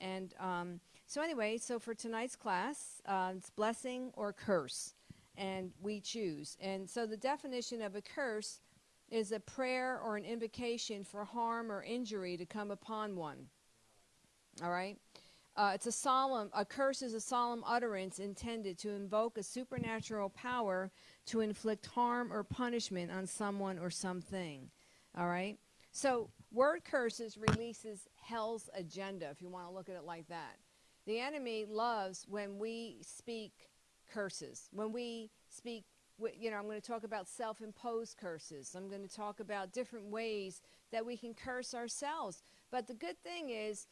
And um, so, anyway, so for tonight's class, uh, it's blessing or curse, and we choose. And so, the definition of a curse is a prayer or an invocation for harm or injury to come upon one. All right? Uh, it's a solemn, a curse is a solemn utterance intended to invoke a supernatural power to inflict harm or punishment on someone or something. All right? So, word curses releases hell's agenda, if you want to look at it like that. The enemy loves when we speak curses, when we speak you know, I'm going to talk about self imposed curses. I'm going to talk about different ways that we can curse ourselves. But the good thing is,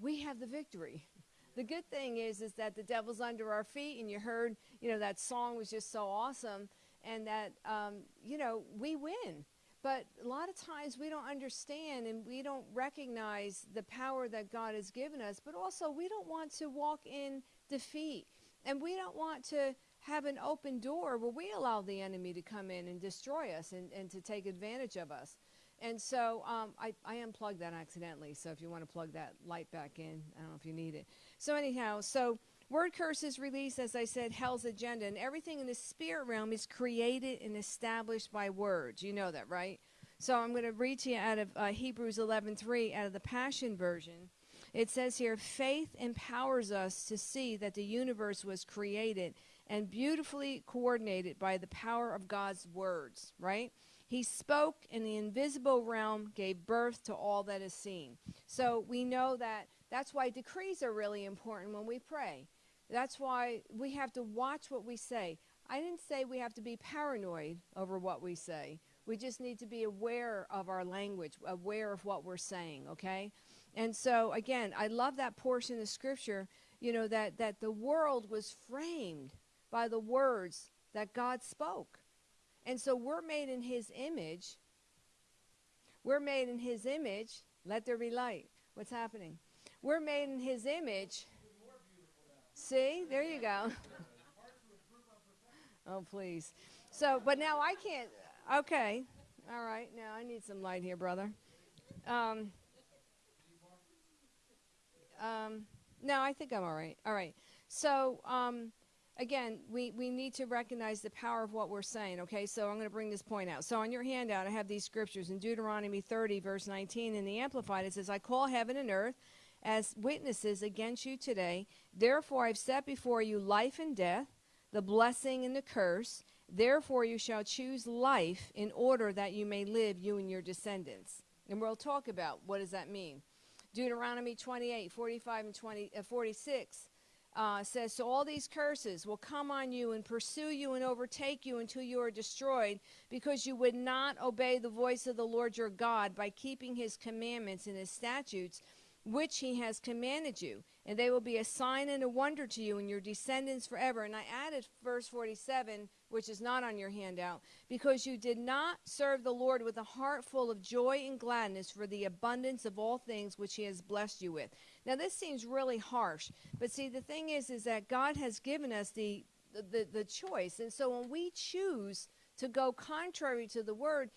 we have the victory. The good thing is, is that the devil's under our feet, and you heard, you know, that song was just so awesome, and that, um, you know, we win. But a lot of times we don't understand and we don't recognize the power that God has given us, but also we don't want to walk in defeat. And we don't want to have an open door where we allow the enemy to come in and destroy us and, and to take advantage of us. And so um, I, I unplugged that accidentally. So if you want to plug that light back in, I don't know if you need it. So, anyhow, so word curses release, as I said, hell's agenda. And everything in the spirit realm is created and established by words. You know that, right? So I'm going to read to you out of uh, Hebrews 11:3 out of the Passion Version. It says here, faith empowers us to see that the universe was created and beautifully coordinated by the power of God's words, right? He spoke, and the invisible realm gave birth to all that is seen. So we know that that's why decrees are really important when we pray. That's why we have to watch what we say. I didn't say we have to be paranoid over what we say. We just need to be aware of our language, aware of what we're saying, okay? And so again, I love that portion of scripture, you know, that that the world was framed by the words that God spoke. And so we're made in his image. We're made in his image. Let there be light. What's happening? We're made in his image. See? There you go. oh, please. So, but now I can't. Okay. All right. Now I need some light here, brother. Um, um, no, I think I'm all right. All right. So, um, again, we, we need to recognize the power of what we're saying, okay? So I'm going to bring this point out. So on your handout, I have these scriptures in Deuteronomy 30, verse 19. In the Amplified, it says, I call heaven and earth as witnesses against you today. Therefore, I've set before you life and death, the blessing and the curse. Therefore, you shall choose life in order that you may live, you and your descendants. And we'll talk about what does that mean. Deuteronomy 28, 45, and 20, uh, 46 uh, says, So all these curses will come on you and pursue you and overtake you until you are destroyed, because you would not obey the voice of the Lord your God by keeping his commandments and his statutes, which he has commanded you. And they will be a sign and a wonder to you and your descendants forever. And I added verse 47 which is not on your handout, because you did not serve the Lord with a heart full of joy and gladness for the abundance of all things which he has blessed you with. Now this seems really harsh, but see the thing is is that God has given us the the, the choice. And so when we choose to go contrary to the word,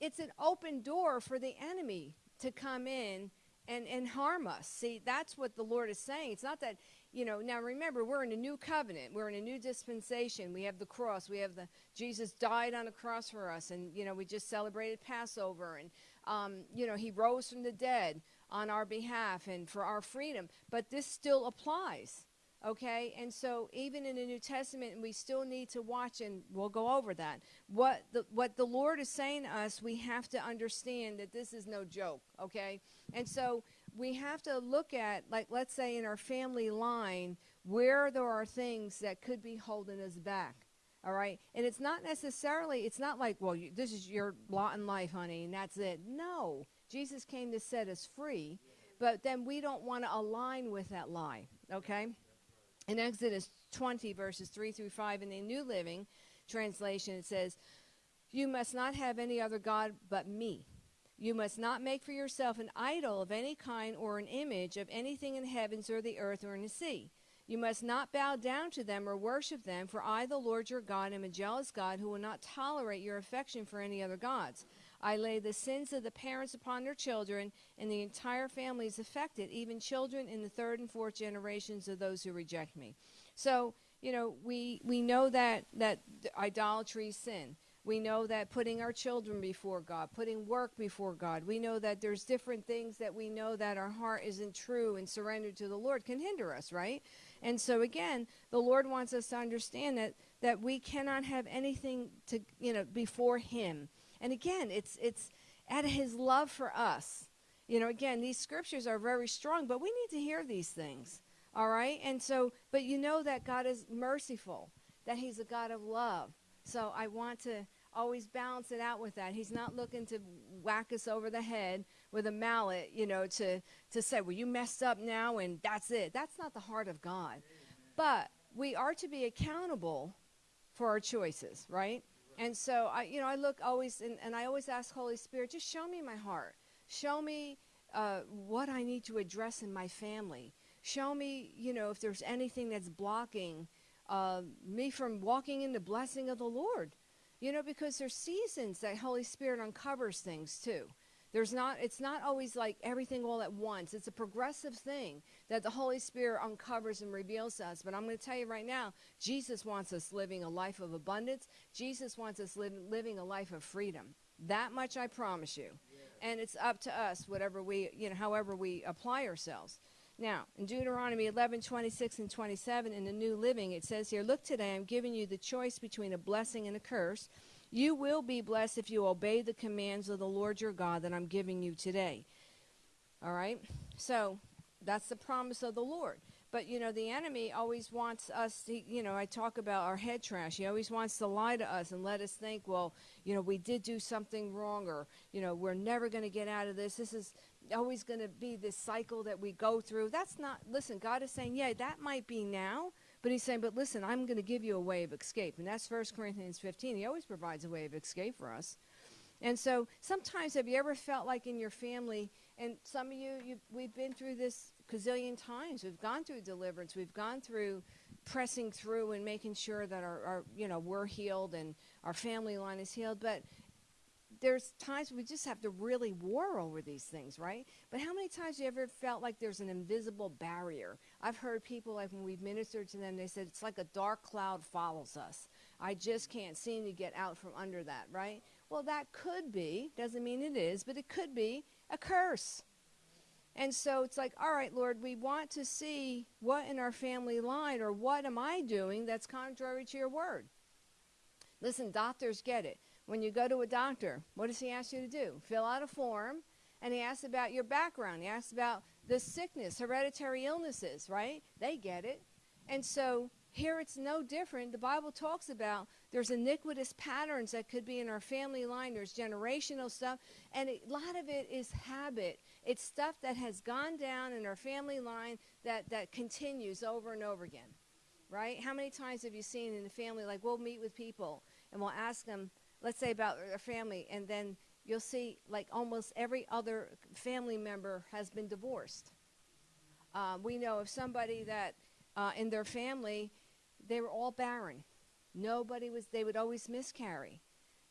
it's an open door for the enemy to come in and, and harm us. See, that's what the Lord is saying. It's not that you know, now remember, we're in a new covenant. We're in a new dispensation. We have the cross. We have the Jesus died on a cross for us, and you know, we just celebrated Passover, and um, you know, He rose from the dead on our behalf and for our freedom. But this still applies, okay? And so, even in the New Testament, we still need to watch, and we'll go over that. What the what the Lord is saying to us, we have to understand that this is no joke, okay? And so we have to look at, like, let's say in our family line, where there are things that could be holding us back. All right. And it's not necessarily, it's not like, well, you, this is your lot in life, honey, and that's it. No. Jesus came to set us free, but then we don't want to align with that lie. Okay. In Exodus 20, verses 3 through 5, in the New Living Translation, it says, You must not have any other God but me. You must not make for yourself an idol of any kind or an image of anything in the heavens or the earth or in the sea. You must not bow down to them or worship them, for I, the Lord your God, am a jealous God who will not tolerate your affection for any other gods. I lay the sins of the parents upon their children, and the entire family is affected, even children in the third and fourth generations of those who reject me. So, you know, we, we know that, that idolatry is sin. We know that putting our children before God, putting work before God, we know that there's different things that we know that our heart isn't true and surrendered to the Lord can hinder us, right? And so again, the Lord wants us to understand that that we cannot have anything to, you know, before him. And again, it's it's of his love for us. You know, again, these scriptures are very strong, but we need to hear these things. All right? And so, but you know that God is merciful, that he's a God of love so I want to always balance it out with that. He's not looking to whack us over the head with a mallet, you know, to, to say, well, you messed up now and that's it. That's not the heart of God. But we are to be accountable for our choices, right? And so I, you know, I look always, and, and I always ask Holy Spirit, just show me my heart. Show me uh, what I need to address in my family. Show me, you know, if there's anything that's blocking uh, me from walking in the blessing of the Lord. You know, because there's seasons that Holy Spirit uncovers things too. There's not, it's not always like everything all at once. It's a progressive thing that the Holy Spirit uncovers and reveals us. But I'm going to tell you right now, Jesus wants us living a life of abundance. Jesus wants us li- living a life of freedom. That much I promise you. Yeah. And it's up to us, whatever we, you know, however we apply ourselves. Now, in Deuteronomy 11, 26 and 27 in the New Living, it says here, Look today, I'm giving you the choice between a blessing and a curse. You will be blessed if you obey the commands of the Lord your God that I'm giving you today. All right? So, that's the promise of the Lord. But, you know, the enemy always wants us to, you know, I talk about our head trash. He always wants to lie to us and let us think, well, you know, we did do something wrong or, you know, we're never going to get out of this. This is always going to be this cycle that we go through. That's not, listen, God is saying, yeah, that might be now, but he's saying, but listen, I'm going to give you a way of escape. And that's 1 Corinthians 15. He always provides a way of escape for us. And so sometimes have you ever felt like in your family, and some of you, you we've been through this gazillion times. We've gone through deliverance. We've gone through pressing through and making sure that our, our you know, we're healed and our family line is healed. But there's times we just have to really war over these things, right? But how many times you ever felt like there's an invisible barrier? I've heard people, like when we've ministered to them, they said it's like a dark cloud follows us. I just can't seem to get out from under that, right? Well, that could be, doesn't mean it is, but it could be a curse. And so it's like, all right, Lord, we want to see what in our family line or what am I doing that's contrary to your word. Listen, doctors get it. When you go to a doctor, what does he ask you to do? Fill out a form, and he asks about your background. He asks about the sickness, hereditary illnesses, right? They get it. And so here it's no different. The Bible talks about there's iniquitous patterns that could be in our family line, there's generational stuff, and a lot of it is habit. It's stuff that has gone down in our family line that, that continues over and over again, right? How many times have you seen in the family, like we'll meet with people and we'll ask them, let's say about their family, and then you'll see like almost every other family member has been divorced. Uh, we know of somebody that uh, in their family, they were all barren. Nobody was, they would always miscarry.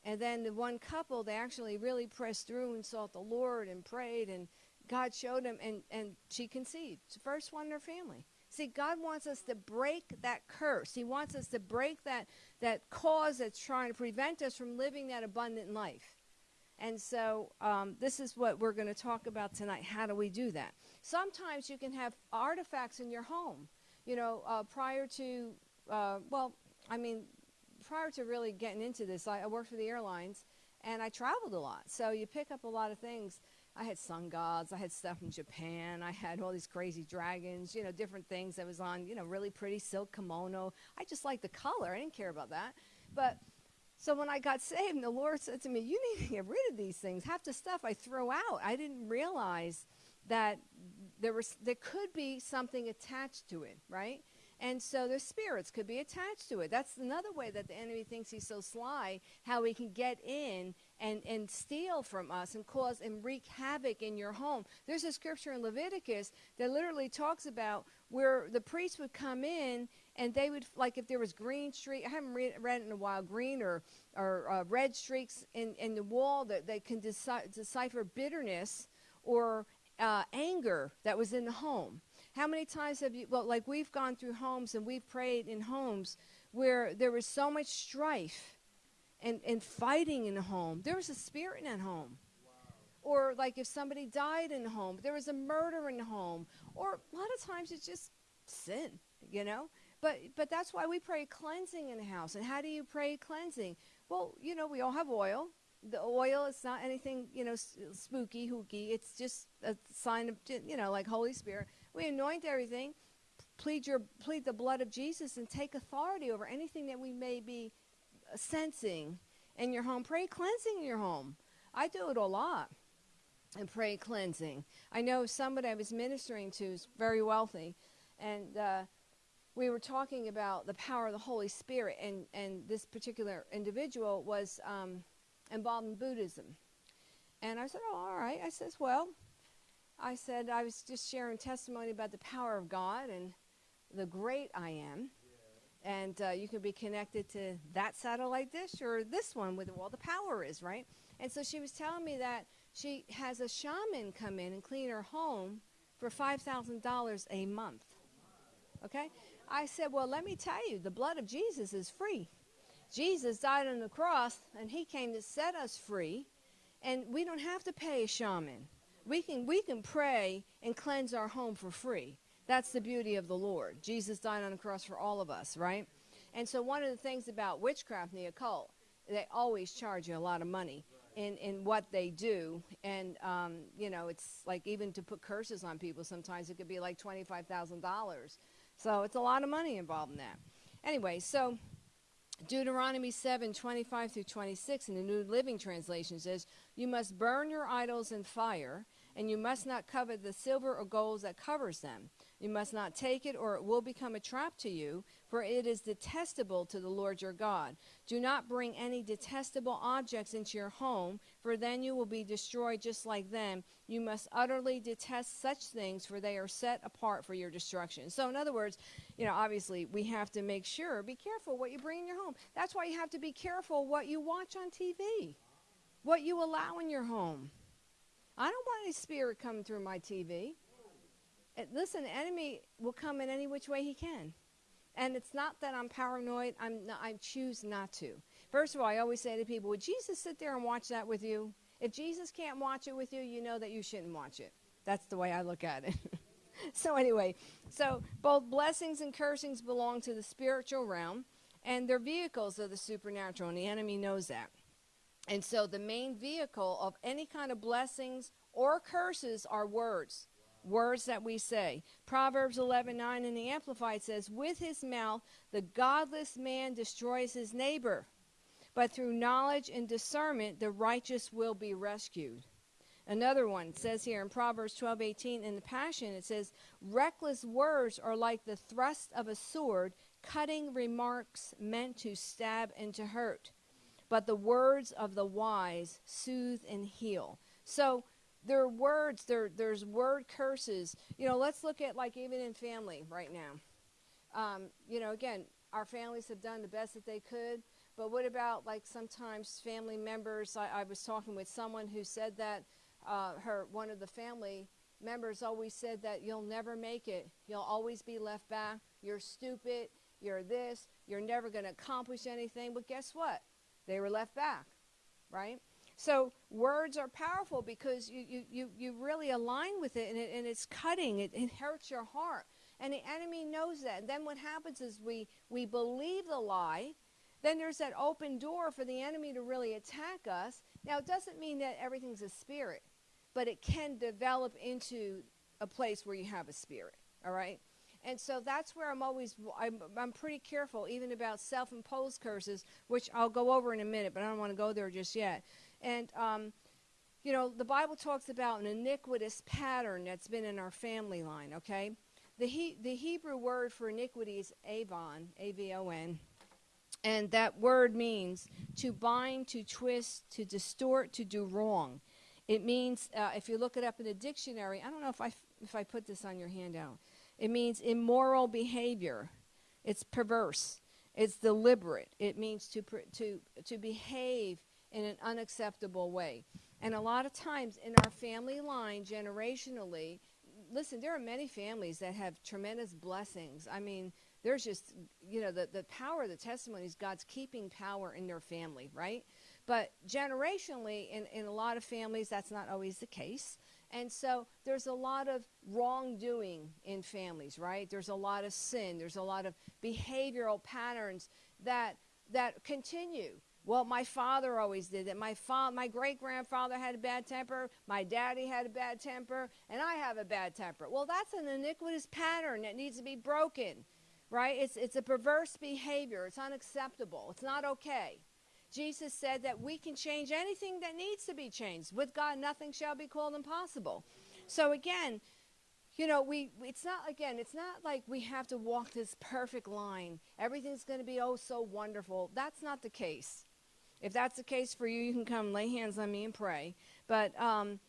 And then the one couple, they actually really pressed through and sought the Lord and prayed, and God showed them, and, and she conceived. The first one in her family. See, God wants us to break that curse. He wants us to break that, that cause that's trying to prevent us from living that abundant life. And so um, this is what we're going to talk about tonight. How do we do that? Sometimes you can have artifacts in your home. You know, uh, prior to, uh, well, I mean, prior to really getting into this, I, I worked for the airlines and I traveled a lot. So you pick up a lot of things I had sun gods. I had stuff from Japan. I had all these crazy dragons, you know, different things that was on, you know, really pretty silk kimono. I just liked the color. I didn't care about that. But so when I got saved, the Lord said to me, You need to get rid of these things. Half the stuff I throw out. I didn't realize that there was there could be something attached to it, right? And so the spirits could be attached to it. That's another way that the enemy thinks he's so sly, how he can get in and, and steal from us and cause and wreak havoc in your home. There's a scripture in Leviticus that literally talks about where the priest would come in and they would, like if there was green streak, I haven't read, read it in a while, green or, or uh, red streaks in, in the wall that they can deci- decipher bitterness or uh, anger that was in the home. How many times have you, well, like we've gone through homes and we've prayed in homes where there was so much strife and, and fighting in the home. There was a spirit in that home. Wow. Or like if somebody died in the home, there was a murder in the home. Or a lot of times it's just sin, you know? But but that's why we pray cleansing in the house. And how do you pray cleansing? Well, you know, we all have oil. The oil is not anything, you know, spooky, hooky. It's just a sign of, you know, like Holy Spirit. We anoint everything, plead your plead the blood of Jesus, and take authority over anything that we may be sensing in your home. Pray cleansing in your home. I do it a lot. And pray cleansing. I know somebody I was ministering to is very wealthy, and uh, we were talking about the power of the Holy Spirit, and, and this particular individual was um, involved in Buddhism. And I said, Oh, all right. I says, Well, I said, I was just sharing testimony about the power of God and the great I am. Yeah. And uh, you can be connected to that satellite dish or this one with all the power is, right? And so she was telling me that she has a shaman come in and clean her home for $5,000 a month. Okay? I said, Well, let me tell you, the blood of Jesus is free. Jesus died on the cross and he came to set us free, and we don't have to pay a shaman we can we can pray and cleanse our home for free. That's the beauty of the Lord. Jesus died on the cross for all of us, right? And so one of the things about witchcraft and the occult, they always charge you a lot of money in, in what they do. And, um, you know, it's like even to put curses on people, sometimes it could be like $25,000. So it's a lot of money involved in that. Anyway, so Deuteronomy 7 25 through 26 in the New Living Translation says, You must burn your idols in fire, and you must not covet the silver or gold that covers them. You must not take it, or it will become a trap to you, for it is detestable to the Lord your God. Do not bring any detestable objects into your home, for then you will be destroyed just like them. You must utterly detest such things, for they are set apart for your destruction. So, in other words, you know, obviously, we have to make sure, be careful what you bring in your home. That's why you have to be careful what you watch on TV, what you allow in your home. I don't want any spirit coming through my TV. Listen, the enemy will come in any which way he can. And it's not that I'm paranoid. I'm not, I choose not to. First of all, I always say to people, would Jesus sit there and watch that with you? If Jesus can't watch it with you, you know that you shouldn't watch it. That's the way I look at it. so anyway, so both blessings and cursings belong to the spiritual realm, and they're vehicles of the supernatural, and the enemy knows that. And so the main vehicle of any kind of blessings or curses are words. Words that we say. Proverbs 11:9 in the Amplified says, "With his mouth the godless man destroys his neighbor, but through knowledge and discernment the righteous will be rescued." Another one says here in Proverbs 12:18 in the Passion it says, "Reckless words are like the thrust of a sword, cutting remarks meant to stab and to hurt." But the words of the wise soothe and heal. So there are words, there, there's word curses. You know, let's look at like even in family right now. Um, you know, again, our families have done the best that they could, but what about like sometimes family members? I, I was talking with someone who said that uh, her one of the family members always said that you'll never make it. You'll always be left back. You're stupid. You're this. You're never going to accomplish anything. But guess what? They were left back, right? So words are powerful because you, you, you, you really align with it and, it and it's cutting, it, it hurts your heart. And the enemy knows that. And then what happens is we, we believe the lie. Then there's that open door for the enemy to really attack us. Now, it doesn't mean that everything's a spirit, but it can develop into a place where you have a spirit, all right? And so that's where I'm always, I'm, I'm pretty careful even about self imposed curses, which I'll go over in a minute, but I don't want to go there just yet. And, um, you know, the Bible talks about an iniquitous pattern that's been in our family line, okay? the, he, the Hebrew word for iniquity is avon, A V O N. And that word means to bind, to twist, to distort, to do wrong. It means, uh, if you look it up in a dictionary, I don't know if I, if I put this on your handout. It means immoral behavior. It's perverse. It's deliberate. It means to, to, to behave in an unacceptable way. And a lot of times in our family line, generationally, listen, there are many families that have tremendous blessings. I mean, there's just, you know, the, the power of the testimonies, God's keeping power in their family, right? But generationally, in, in a lot of families, that's not always the case. And so there's a lot of wrongdoing in families, right? There's a lot of sin. There's a lot of behavioral patterns that that continue. Well, my father always did that. My fa- my great grandfather had a bad temper. My daddy had a bad temper, and I have a bad temper. Well, that's an iniquitous pattern that needs to be broken, right? It's it's a perverse behavior. It's unacceptable. It's not okay. Jesus said that we can change anything that needs to be changed. With God, nothing shall be called impossible. So again, you know, we it's not again, it's not like we have to walk this perfect line. Everything's going to be oh so wonderful. That's not the case. If that's the case for you, you can come lay hands on me and pray. But um,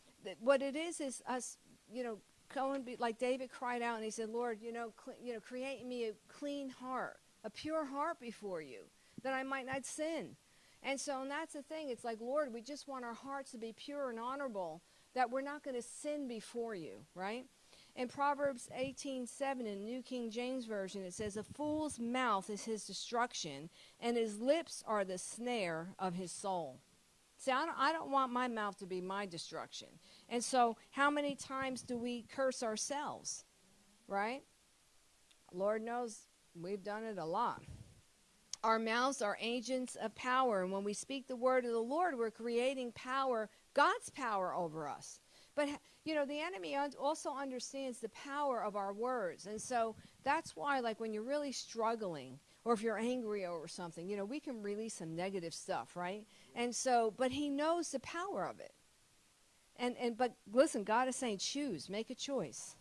what it is is us, you know, going be, like David cried out and he said, "Lord, you know, you know, create me a clean heart, a pure heart before you, that I might not sin." And so, and that's the thing. It's like, Lord, we just want our hearts to be pure and honorable, that we're not going to sin before you, right? In Proverbs 18:7 in New King James Version, it says, A fool's mouth is his destruction, and his lips are the snare of his soul. See, I don't, I don't want my mouth to be my destruction. And so, how many times do we curse ourselves, right? Lord knows we've done it a lot. Our mouths are agents of power. And when we speak the word of the Lord, we're creating power, God's power over us. But, you know, the enemy also understands the power of our words. And so that's why, like, when you're really struggling, or if you're angry over something, you know, we can release some negative stuff, right? And so, but he knows the power of it. And, and, but listen, God is saying, choose, make a choice.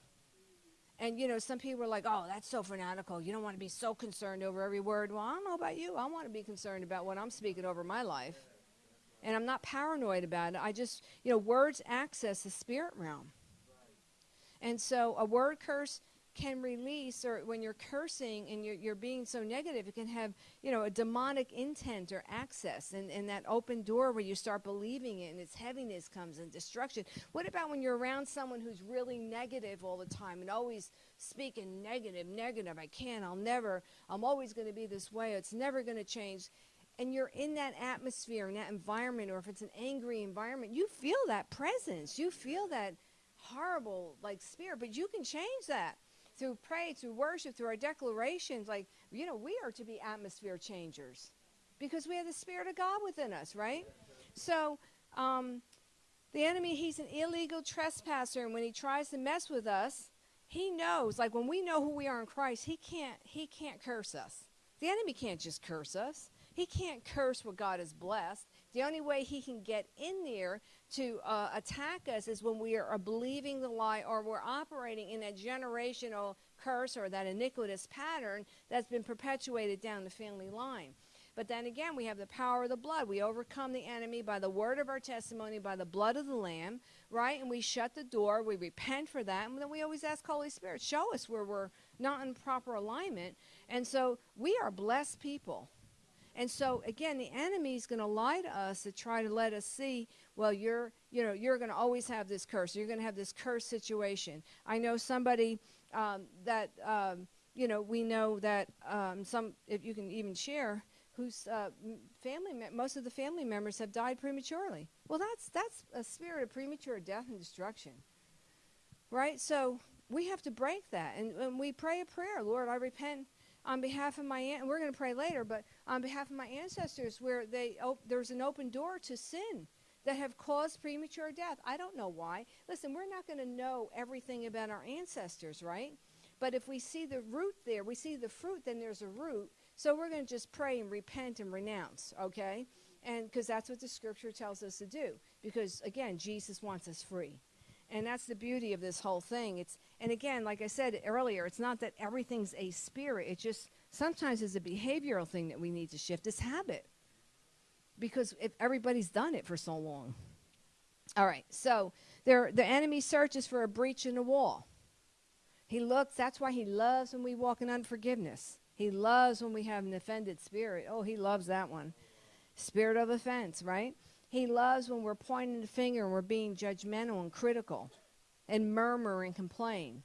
And you know, some people are like, "Oh, that's so fanatical. You don't want to be so concerned over every word." Well, I don't know about you. I want to be concerned about what I'm speaking over my life. And I'm not paranoid about it. I just, you know, words access the spirit realm. And so a word curse can release or when you're cursing and you're, you're being so negative it can have you know a demonic intent or access and, and that open door where you start believing it and its heaviness comes and destruction. What about when you're around someone who's really negative all the time and always speaking negative negative i can't i'll never i'm always going to be this way it's never going to change and you're in that atmosphere in that environment or if it's an angry environment you feel that presence you feel that horrible like spirit but you can change that through praise, through worship, through our declarations, like, you know, we are to be atmosphere changers because we have the Spirit of God within us, right? So, um, the enemy, he's an illegal trespasser, and when he tries to mess with us, he knows, like when we know who we are in Christ, he can't, he can't curse us. The enemy can't just curse us. He can't curse what God has blessed. The only way he can get in there to uh, attack us is when we are believing the lie or we're operating in a generational curse or that iniquitous pattern that's been perpetuated down the family line. But then again, we have the power of the blood. We overcome the enemy by the word of our testimony, by the blood of the Lamb, right? And we shut the door. We repent for that. And then we always ask Holy Spirit, show us where we're not in proper alignment. And so we are blessed people. And so again, the enemy is going to lie to us to try to let us see, well, you're, you know, you're going to always have this curse. You're going to have this curse situation. I know somebody um, that, um, you know, we know that um, some, if you can even share, whose uh, family, most of the family members have died prematurely. Well, that's that's a spirit of premature death and destruction, right? So we have to break that, and, and we pray a prayer, Lord, I repent on behalf of my aunt, and we're going to pray later, but on behalf of my ancestors, where they there's an open door to sin that have caused premature death. I don't know why. Listen, we're not going to know everything about our ancestors, right? But if we see the root there, we see the fruit, then there's a root. So we're going to just pray and repent and renounce, okay? And because that's what the scripture tells us to do. Because again, Jesus wants us free. And that's the beauty of this whole thing. It's And again, like I said earlier, it's not that everything's a spirit. It just sometimes it's a behavioral thing that we need to shift. This habit. Because if everybody's done it for so long. All right. So there the enemy searches for a breach in the wall. He looks, that's why he loves when we walk in unforgiveness. He loves when we have an offended spirit. Oh, he loves that one. Spirit of offense, right? He loves when we're pointing the finger and we're being judgmental and critical and murmur and complain.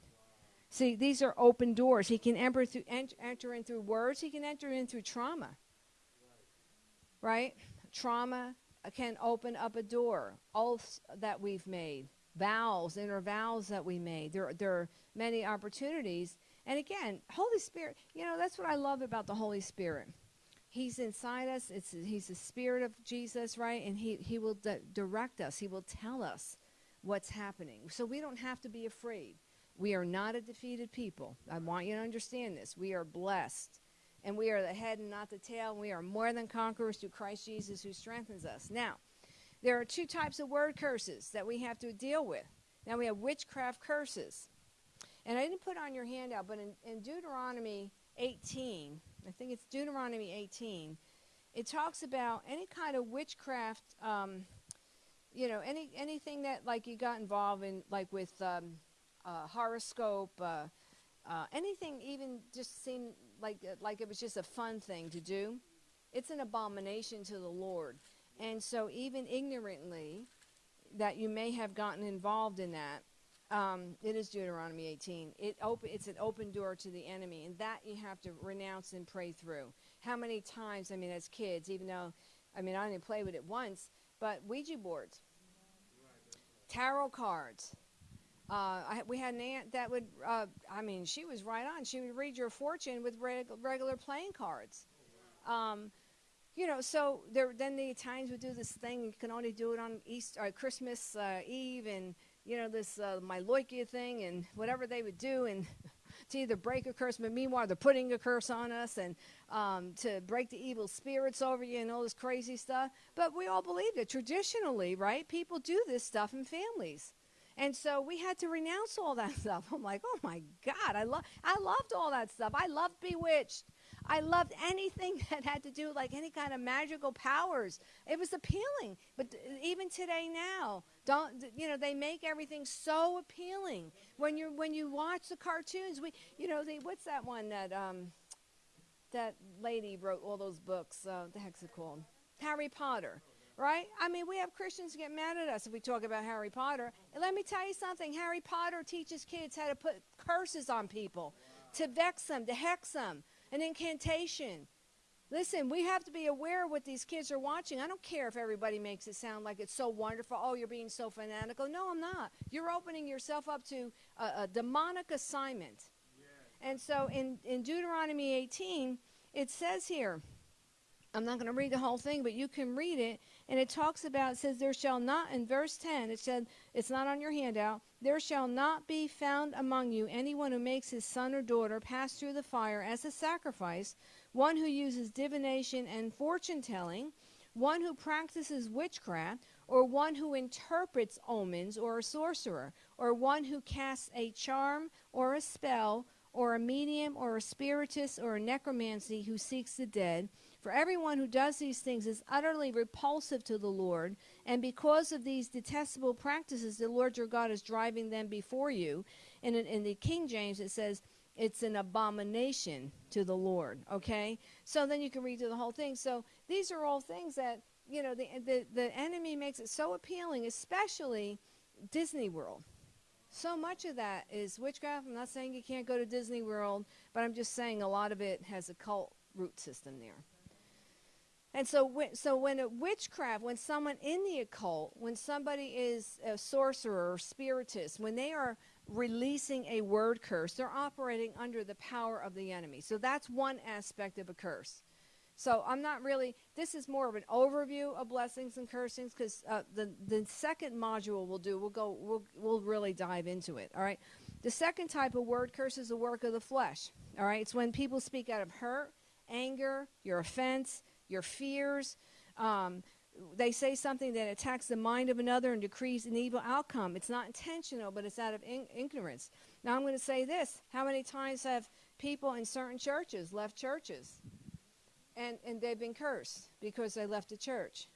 See, these are open doors. He can enter, through, enter in through words, he can enter in through trauma. Right? Trauma can open up a door. Oaths that we've made, vows, inner vows that we made. There, there are many opportunities. And again, Holy Spirit, you know, that's what I love about the Holy Spirit. He's inside us. It's, he's the Spirit of Jesus, right? And he, he will di- direct us, He will tell us what's happening. So we don't have to be afraid. We are not a defeated people. I want you to understand this. We are blessed. And we are the head and not the tail. And we are more than conquerors through Christ Jesus who strengthens us. Now, there are two types of word curses that we have to deal with. Now, we have witchcraft curses. And I didn't put on your handout, but in, in Deuteronomy 18, I think it's Deuteronomy 18, it talks about any kind of witchcraft, um, you know, any anything that like you got involved in, like with um, uh, horoscope, uh, uh, anything even just seemed like uh, like it was just a fun thing to do. It's an abomination to the Lord, and so even ignorantly, that you may have gotten involved in that, um, it is Deuteronomy 18. It open, it's an open door to the enemy, and that you have to renounce and pray through. How many times, I mean, as kids, even though, I mean, I only played with it once, but Ouija boards, tarot cards. Uh, I, we had an aunt that would, uh, I mean, she was right on. She would read your fortune with reg- regular playing cards. Um, you know, so there, then the Italians would do this thing. You can only do it on Easter, uh, Christmas uh, Eve, and you know, this uh, thing and whatever they would do and to either break a curse, but meanwhile they're putting a curse on us and um, to break the evil spirits over you and all this crazy stuff. But we all believed it. Traditionally, right? People do this stuff in families. And so we had to renounce all that stuff. I'm like, oh my God, I love I loved all that stuff. I loved Bewitched. I loved anything that had to do like any kind of magical powers. It was appealing. But even today now, don't you know they make everything so appealing. When you when you watch the cartoons, we you know they what's that one that um that lady wrote all those books. Uh, the heck's it called? Harry Potter right? I mean, we have Christians get mad at us if we talk about Harry Potter. And let me tell you something Harry Potter teaches kids how to put curses on people, to vex them, to hex them an incantation. Listen, we have to be aware of what these kids are watching. I don't care if everybody makes it sound like it's so wonderful. Oh, you're being so fanatical. No, I'm not. You're opening yourself up to a, a demonic assignment. And so in, in Deuteronomy 18, it says here, I'm not going to read the whole thing, but you can read it. And it talks about, it says, There shall not, in verse 10, it said, it's not on your handout, there shall not be found among you anyone who makes his son or daughter pass through the fire as a sacrifice, one who uses divination and fortune telling, one who practices witchcraft, or one who interprets omens, or a sorcerer, or one who casts a charm or a spell, or a medium, or a spiritist, or a necromancy who seeks the dead for everyone who does these things is utterly repulsive to the Lord, and because of these detestable practices, the Lord your God is driving them before you. And in, in the King James, it says, it's an abomination to the Lord. Okay? So then you can read through the whole thing. So these are all things that, you know, the, the, the enemy makes it so appealing, especially Disney World. So much of that is witchcraft. I'm not saying you can't go to Disney World, but I'm just saying a lot of it has a cult root system there. And so, so when a witchcraft, when someone in the occult, when somebody is a sorcerer or spiritist, when they are releasing a word curse, they're operating under the power of the enemy. So that's one aspect of a curse. So I'm not really. This is more of an overview of blessings and cursings because uh, the the second module we'll do, we'll go, we'll we'll really dive into it. All right. The second type of word curse is the work of the flesh. All right. It's when people speak out of hurt, anger, your offense, your fears. Um, they say something that attacks the mind of another and decrees an evil outcome. It's not intentional, but it's out of in- ignorance. Now I'm going to say this: How many times have people in certain churches left churches, and and they've been cursed because they left the church?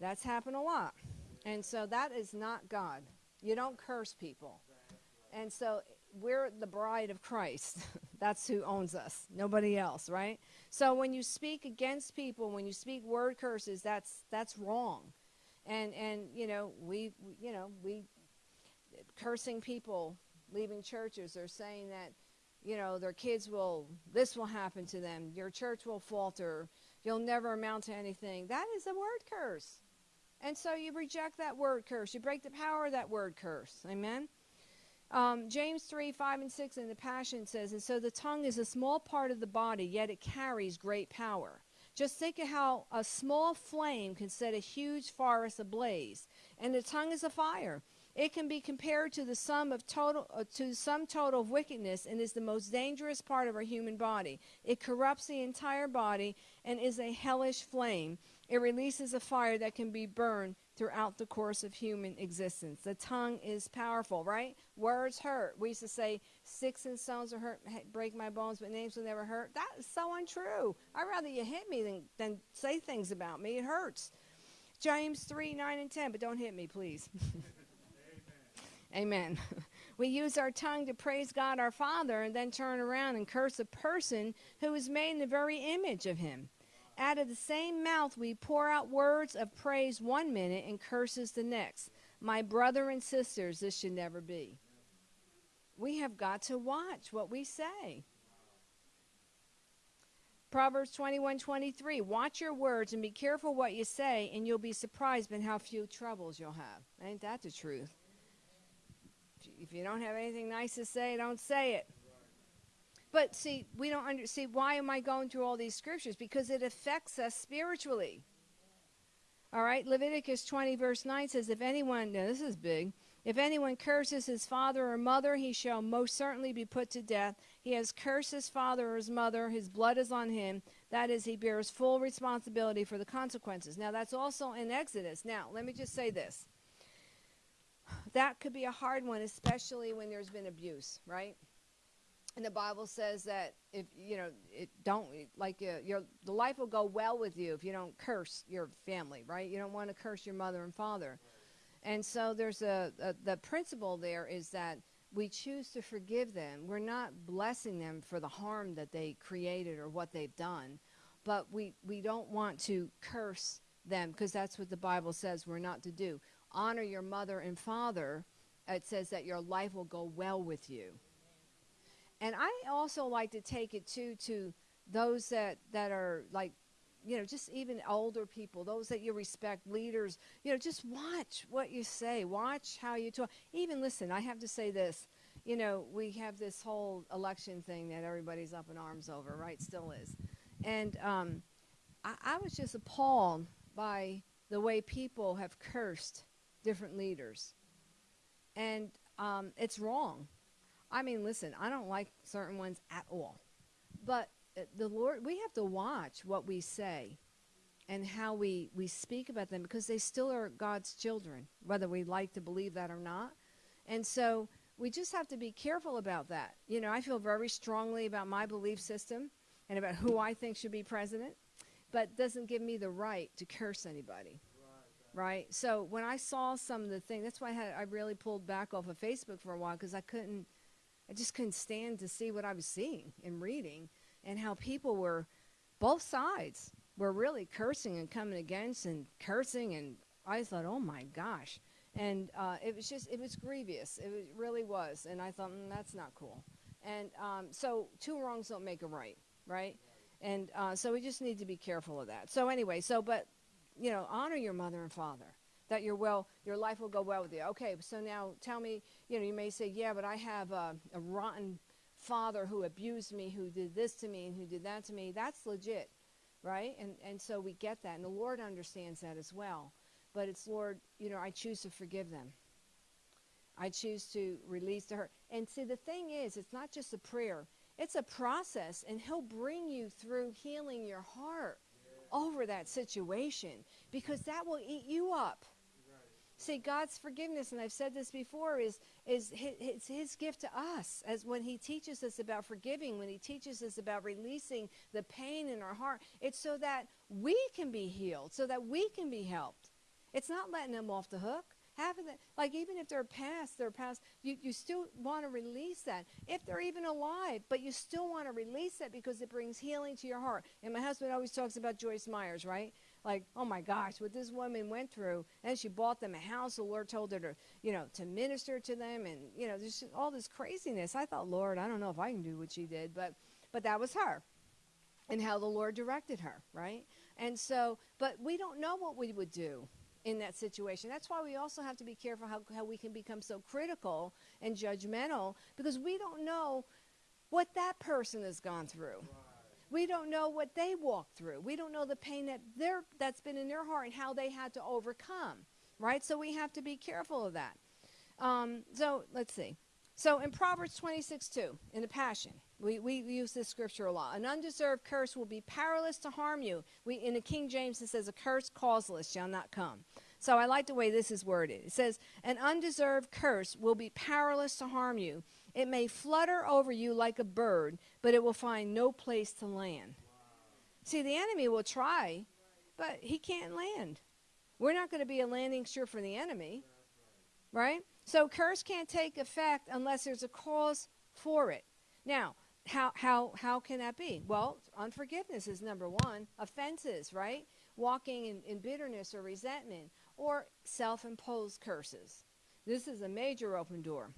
That's happened a lot, and so that is not God. You don't curse people, and so we're the bride of Christ. That's who owns us, nobody else, right? So when you speak against people, when you speak word curses, that's that's wrong. And and you know, we you know, we cursing people leaving churches or saying that you know, their kids will this will happen to them, your church will falter, you'll never amount to anything. That is a word curse. And so you reject that word curse. You break the power of that word curse. Amen. Um, James 3 5 and 6 in the Passion says, And so the tongue is a small part of the body, yet it carries great power. Just think of how a small flame can set a huge forest ablaze. And the tongue is a fire. It can be compared to the sum of total uh, to sum total of wickedness and is the most dangerous part of our human body. It corrupts the entire body and is a hellish flame. It releases a fire that can be burned throughout the course of human existence. The tongue is powerful, right? Words hurt. We used to say, sticks and stones will hurt, break my bones, but names will never hurt. That is so untrue. I'd rather you hit me than, than say things about me. It hurts. James 3, 9, and 10, but don't hit me, please. Amen. Amen. we use our tongue to praise God our Father and then turn around and curse a person who is made in the very image of Him. Out of the same mouth we pour out words of praise one minute and curses the next. My brother and sisters, this should never be. We have got to watch what we say. Proverbs 21 23. Watch your words and be careful what you say, and you'll be surprised by how few troubles you'll have. Ain't that the truth? If you don't have anything nice to say, don't say it. But see, we don't under, see why am I going through all these scriptures? Because it affects us spiritually. All right, Leviticus 20 verse 9 says, "If anyone, now this is big, if anyone curses his father or mother, he shall most certainly be put to death. He has cursed his father or his mother, his blood is on him. That is, he bears full responsibility for the consequences. Now, that's also in Exodus. Now, let me just say this. That could be a hard one, especially when there's been abuse, right? And the Bible says that if you know it don't like uh, your the life will go well with you if you don't curse your family, right? You don't want to curse your mother and father, and so there's a, a the principle there is that we choose to forgive them. We're not blessing them for the harm that they created or what they've done, but we we don't want to curse them because that's what the Bible says we're not to do. Honor your mother and father. It says that your life will go well with you and I also like to take it too to those that that are like you know just even older people those that you respect leaders you know just watch what you say. Watch how you talk. Even listen i have to say this. You know we have this whole election thing that everybody's up in arms over right? Still is. And um, I, I was just appalled by the way people have cursed different leaders. And um, it's wrong I mean, listen, I don't like certain ones at all. But uh, the Lord, we have to watch what we say and how we, we speak about them because they still are God's children, whether we like to believe that or not. And so we just have to be careful about that. You know, I feel very strongly about my belief system and about who I think should be president, but doesn't give me the right to curse anybody. Right. So when I saw some of the things, that's why I, had, I really pulled back off of Facebook for a while because I couldn't I just couldn't stand to see what I was seeing and reading and how people were, both sides, were really cursing and coming against and cursing. And I thought, oh my gosh. And uh, it was just, it was grievous. It really was. And I thought, mm, that's not cool. And um, so two wrongs don't make a right, right? And uh, so we just need to be careful of that. So anyway, so, but, you know, honor your mother and father that your well your life will go well with you. Okay so now tell me you know you may say yeah but i have a, a rotten father who abused me who did this to me and who did that to me. That's legit right? And and so we get that and the lord understands that as well. But it's lord you know i choose to forgive them. I choose to release to her. And see the thing is it's not just a prayer. It's a process and he'll bring you through healing your heart over that situation because that will eat you up See, God's forgiveness, and I've said this before, is is his, his, his gift to us as when He teaches us about forgiving, when He teaches us about releasing the pain in our heart. It's so that we can be healed, so that we can be helped. It's not letting them off the hook. Having that, like even if they're past, they're past. You you still want to release that if they're even alive, but you still want to release that because it brings healing to your heart. And my husband always talks about Joyce Myers, right? Like, oh my gosh, what this woman went through. And she bought them a house. The Lord told her to, you know, to minister to them. And, you know, there's all this craziness. I thought, Lord, I don't know if I can do what she did, but, but that was her and how the Lord directed her, right? And so, but we don't know what we would do in that situation. That's why we also have to be careful how, how we can become so critical and judgmental because we don't know what that person has gone through. We don't know what they walked through. We don't know the pain that that's been in their heart and how they had to overcome, right? So we have to be careful of that. Um, so let's see. So in Proverbs 26 2, in the Passion, we, we use this scripture a lot. An undeserved curse will be powerless to harm you. We, in the King James, it says, A curse causeless shall not come. So I like the way this is worded. It says, An undeserved curse will be powerless to harm you. It may flutter over you like a bird, but it will find no place to land. See, the enemy will try, but he can't land. We're not going to be a landing strip for the enemy, right? So curse can't take effect unless there's a cause for it. Now, how how how can that be? Well, unforgiveness is number one. Offenses, right? Walking in, in bitterness or resentment, or self-imposed curses. This is a major open door.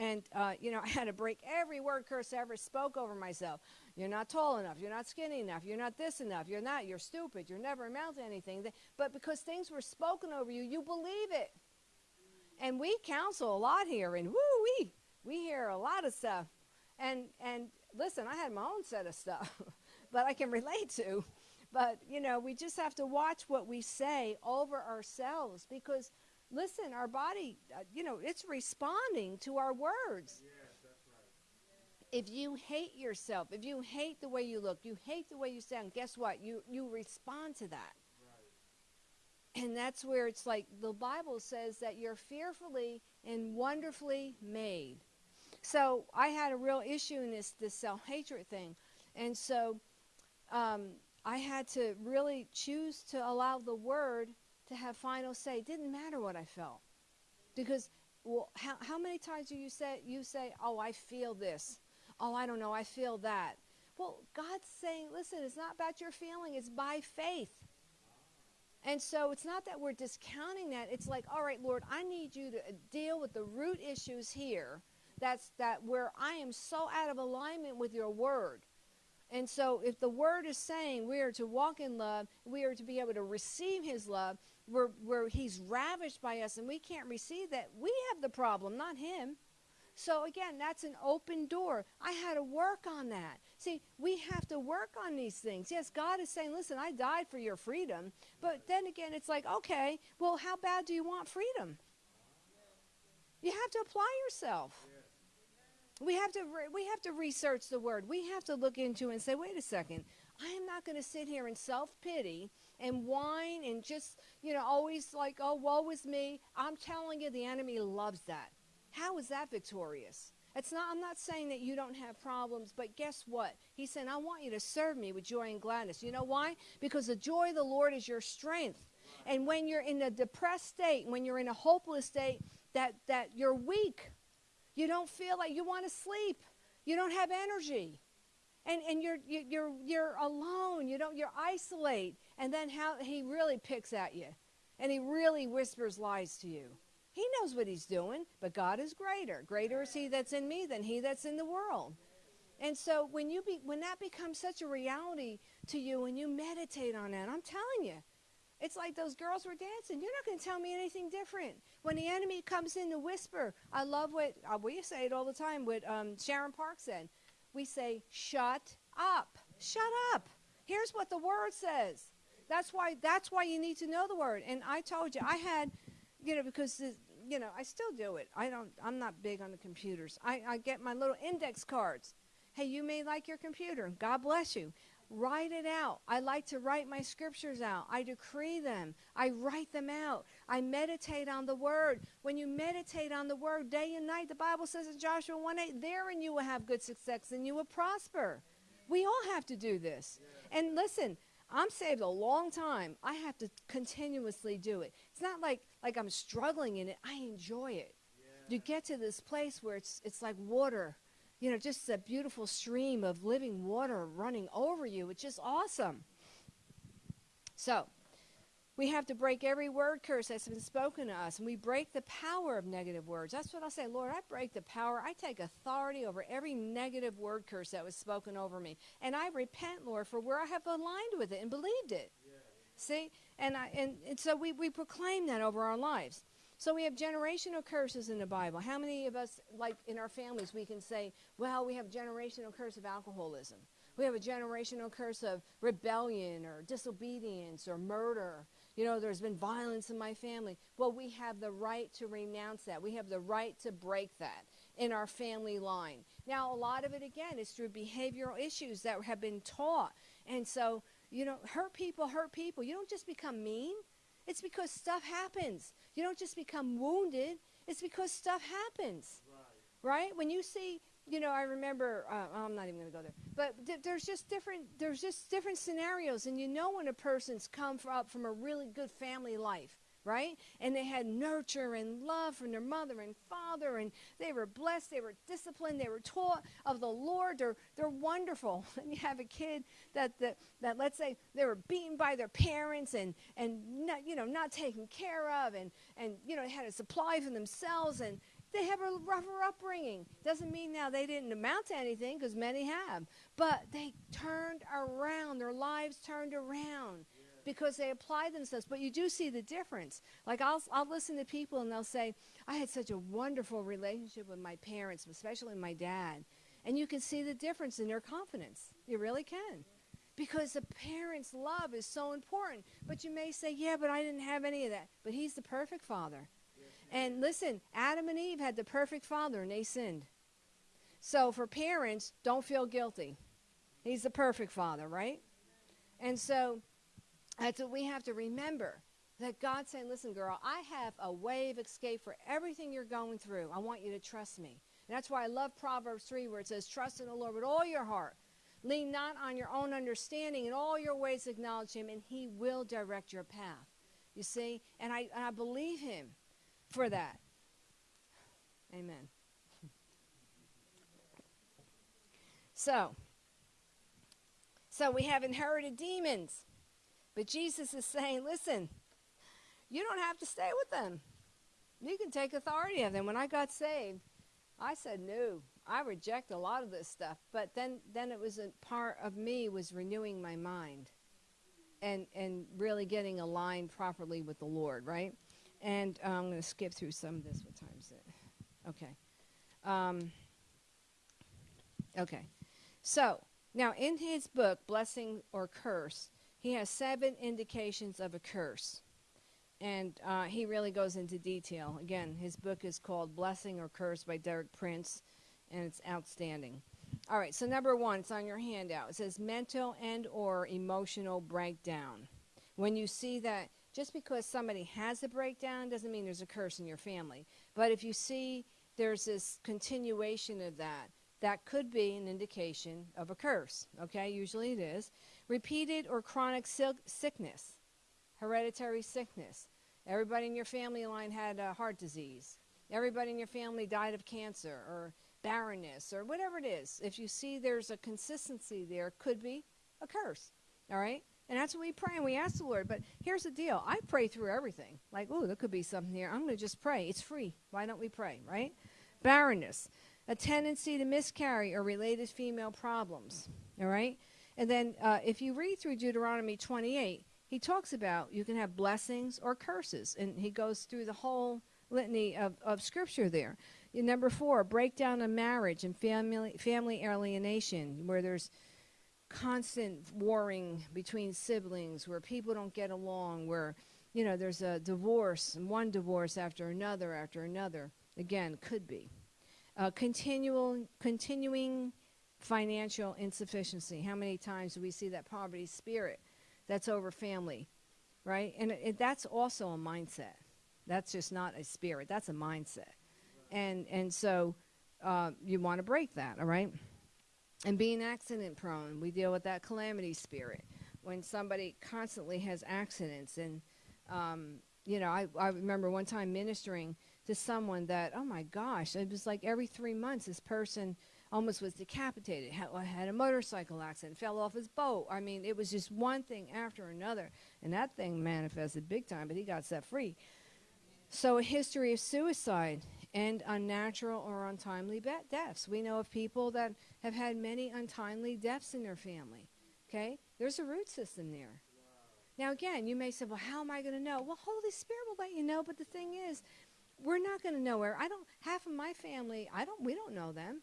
And, uh, you know, I had to break every word curse I ever spoke over myself. You're not tall enough. You're not skinny enough. You're not this enough. You're not. You're stupid. You're never amount to anything. But because things were spoken over you, you believe it. And we counsel a lot here, and woo we we hear a lot of stuff. And and listen, I had my own set of stuff, but I can relate to. But you know, we just have to watch what we say over ourselves because listen, our body, uh, you know, it's responding to our words. Yes, that's right. If you hate yourself, if you hate the way you look, you hate the way you sound, guess what? You you respond to that. Right. And that's where it's like the Bible says that you're fearfully and wonderfully made. So I had a real issue in this this self hatred thing, and so um, I had to really choose to allow the Word to have final say. It didn't matter what I felt. Because well, how, how many times do you say you say, "Oh, I feel this." "Oh, I don't know, I feel that." Well, God's saying, "Listen, it's not about your feeling, it's by faith." And so it's not that we're discounting that. It's like, "All right, Lord, I need you to uh, deal with the root issues here. That's that where I am so out of alignment with your word." And so, if the word is saying we are to walk in love, we are to be able to receive his love, where, where he's ravished by us and we can't receive that, we have the problem, not him. So again, that's an open door. I had to work on that. See, we have to work on these things. Yes, God is saying, listen, I died for your freedom. But then again, it's like, okay, well, how bad do you want freedom? You have to apply yourself. We have to we have to research the word. We have to look into and say, wait a second. I am not going to sit here in self pity and whine and just, you know, always like, oh, woe is me. I'm telling you, the enemy loves that. How is that victorious? It's not, I'm not saying that you don't have problems, but guess what? He said, I want you to serve me with joy and gladness. You know why? Because the joy of the Lord is your strength. And when you're in a depressed state, when you're in a hopeless state, that, that you're weak, you don't feel like you want to sleep, you don't have energy and, and you're, you're, you're alone. You don't, you're isolate. And then how he really picks at you and he really whispers lies to you. He knows what he's doing, but God is greater. Greater is he that's in me than he that's in the world. And so when you be, when that becomes such a reality to you and you meditate on that, I'm telling you, it's like those girls were dancing. You're not going to tell me anything different. When the enemy comes in to whisper, I love what uh, we say it all the time. What um, Sharon Park said we say, shut up. Shut up. Here's what the word says. That's why that's why you need to know the word. And I told you I had, you know, because the, you know I still do it. I don't. I'm not big on the computers. I, I get my little index cards. Hey, you may like your computer. God bless you. write it out. I like to write my scriptures out. I decree them. I write them out. I meditate on the word. When you meditate on the word day and night, the Bible says in Joshua 1 8, therein you will have good success and you will prosper. We all have to do this. And listen, I'm saved a long time. I have to continuously do it. It's not like like I'm struggling in it. I enjoy it. You get to this place where it's it's like water you know, just a beautiful stream of living water running over you. It's just awesome. So, we have to break every word curse that's been spoken to us, and we break the power of negative words. That's what I say, Lord. I break the power. I take authority over every negative word curse that was spoken over me, and I repent, Lord, for where I have aligned with it and believed it. Yeah. See, and I and, and so we we proclaim that over our lives. So we have generational curses in the Bible. How many of us, like in our families, we can say, well, we have generational curse of alcoholism. We have a generational curse of rebellion or disobedience or murder. You know, there's been violence in my family. Well, we have the right to renounce that. We have the right to break that in our family line. Now, a lot of it, again, is through behavioral issues that have been taught. And so, you know, hurt people hurt people. You don't just become mean. It's because stuff happens. You don't just become wounded. It's because stuff happens. Right? right? When you see, you know, I remember. Uh, I'm not even going to go there. But th- there's just different. There's just different scenarios, and you know when a person's come up from a really good family life right? And they had nurture and love from their mother and father, and they were blessed, they were disciplined, they were taught of the Lord. They're, they're wonderful. And you have a kid that, that, that let's say they were beaten by their parents and, and not, you know, not taken care of, and, and you know, had to supply for themselves, and they have a rougher upbringing. Doesn't mean now they didn't amount to anything, because many have. But they turned around, their lives turned around because they apply themselves. But you do see the difference. Like I'll I'll listen to people and they'll say, "I had such a wonderful relationship with my parents, especially my dad," and you can see the difference in their confidence. You really can. Because the parents' love is so important. But you may say, yeah, but I didn't have any of that. But he's the perfect father. And listen, Adam and Eve had the perfect father and they sinned. So for parents, don't feel guilty. He's the perfect father, right? And so that's what we have to remember. That God's saying, listen, girl, I have a way of escape for everything you're going through. I want you to trust me. And that's why I love Proverbs 3, where it says, Trust in the Lord with all your heart. Lean not on your own understanding. In all your ways, acknowledge him, and he will direct your path. You see? And I, and I believe him for that. Amen. So, so we have inherited demons. But Jesus is saying, listen, you don't have to stay with them. You can take authority of them. When I got saved, I said, no, I reject a lot of this stuff. But then, then it was a part of me was renewing my mind and, and really getting aligned properly with the Lord, right? And uh, I'm going to skip through some of this. What time is it? Okay. Um, okay. So, now in his book, Blessing or Curse, he has seven indications of a curse. And uh, he really goes into detail. Again, his book is called Blessing or Curse by Derek Prince, and it's outstanding. All right, so number one, it's on your handout. It says mental and or emotional breakdown. When you see that, just because somebody has a breakdown doesn't mean there's a curse in your family. But if you see there's this continuation of that, that could be an indication of a curse. Okay, usually it is. Repeated or chronic sickness, hereditary sickness. Everybody in your family line had uh, heart disease. Everybody in your family died of cancer or barrenness or whatever it is. If you see there's a consistency there, could be a curse. All right? And that's what we pray and we ask the Lord. But here's the deal I pray through everything. Like, oh, there could be something here. I'm going to just pray. It's free. Why don't we pray, right? Barrenness, a tendency to miscarry or related female problems. All right? And then uh, if you read through Deuteronomy 28, he talks about you can have blessings or curses. And he goes through the whole litany of, of scripture there. Number four, breakdown of marriage and family, family alienation, where there's constant warring between siblings, where people don't get along, where you know there's a divorce and one divorce after another after another. Again, could be uh, continual continuing financial insufficiency. How many times do we see that poverty spirit that's over family, right? And it, it, that's also a mindset. That's just not a spirit. That's a mindset. And and so uh, you want to break that, all right? And being accident prone, we deal with that calamity spirit. When somebody constantly has accidents, and um, you know, I, I remember one time ministering to someone that, oh my gosh, it was like every three months this person almost was decapitated, had, had a motorcycle accident, fell off his boat. I mean, it was just one thing after another. And that thing manifested big time, but he got set free. So, a history of suicide and unnatural or untimely deaths. We know of people that have had many untimely deaths in their family. Okay? There's a root system there. Now, again, you may say, well, how am I going to know? Well, Holy Spirit will let you know. But the thing is, we're not going to know where. I don't, half of my family, I don't, we don't know them.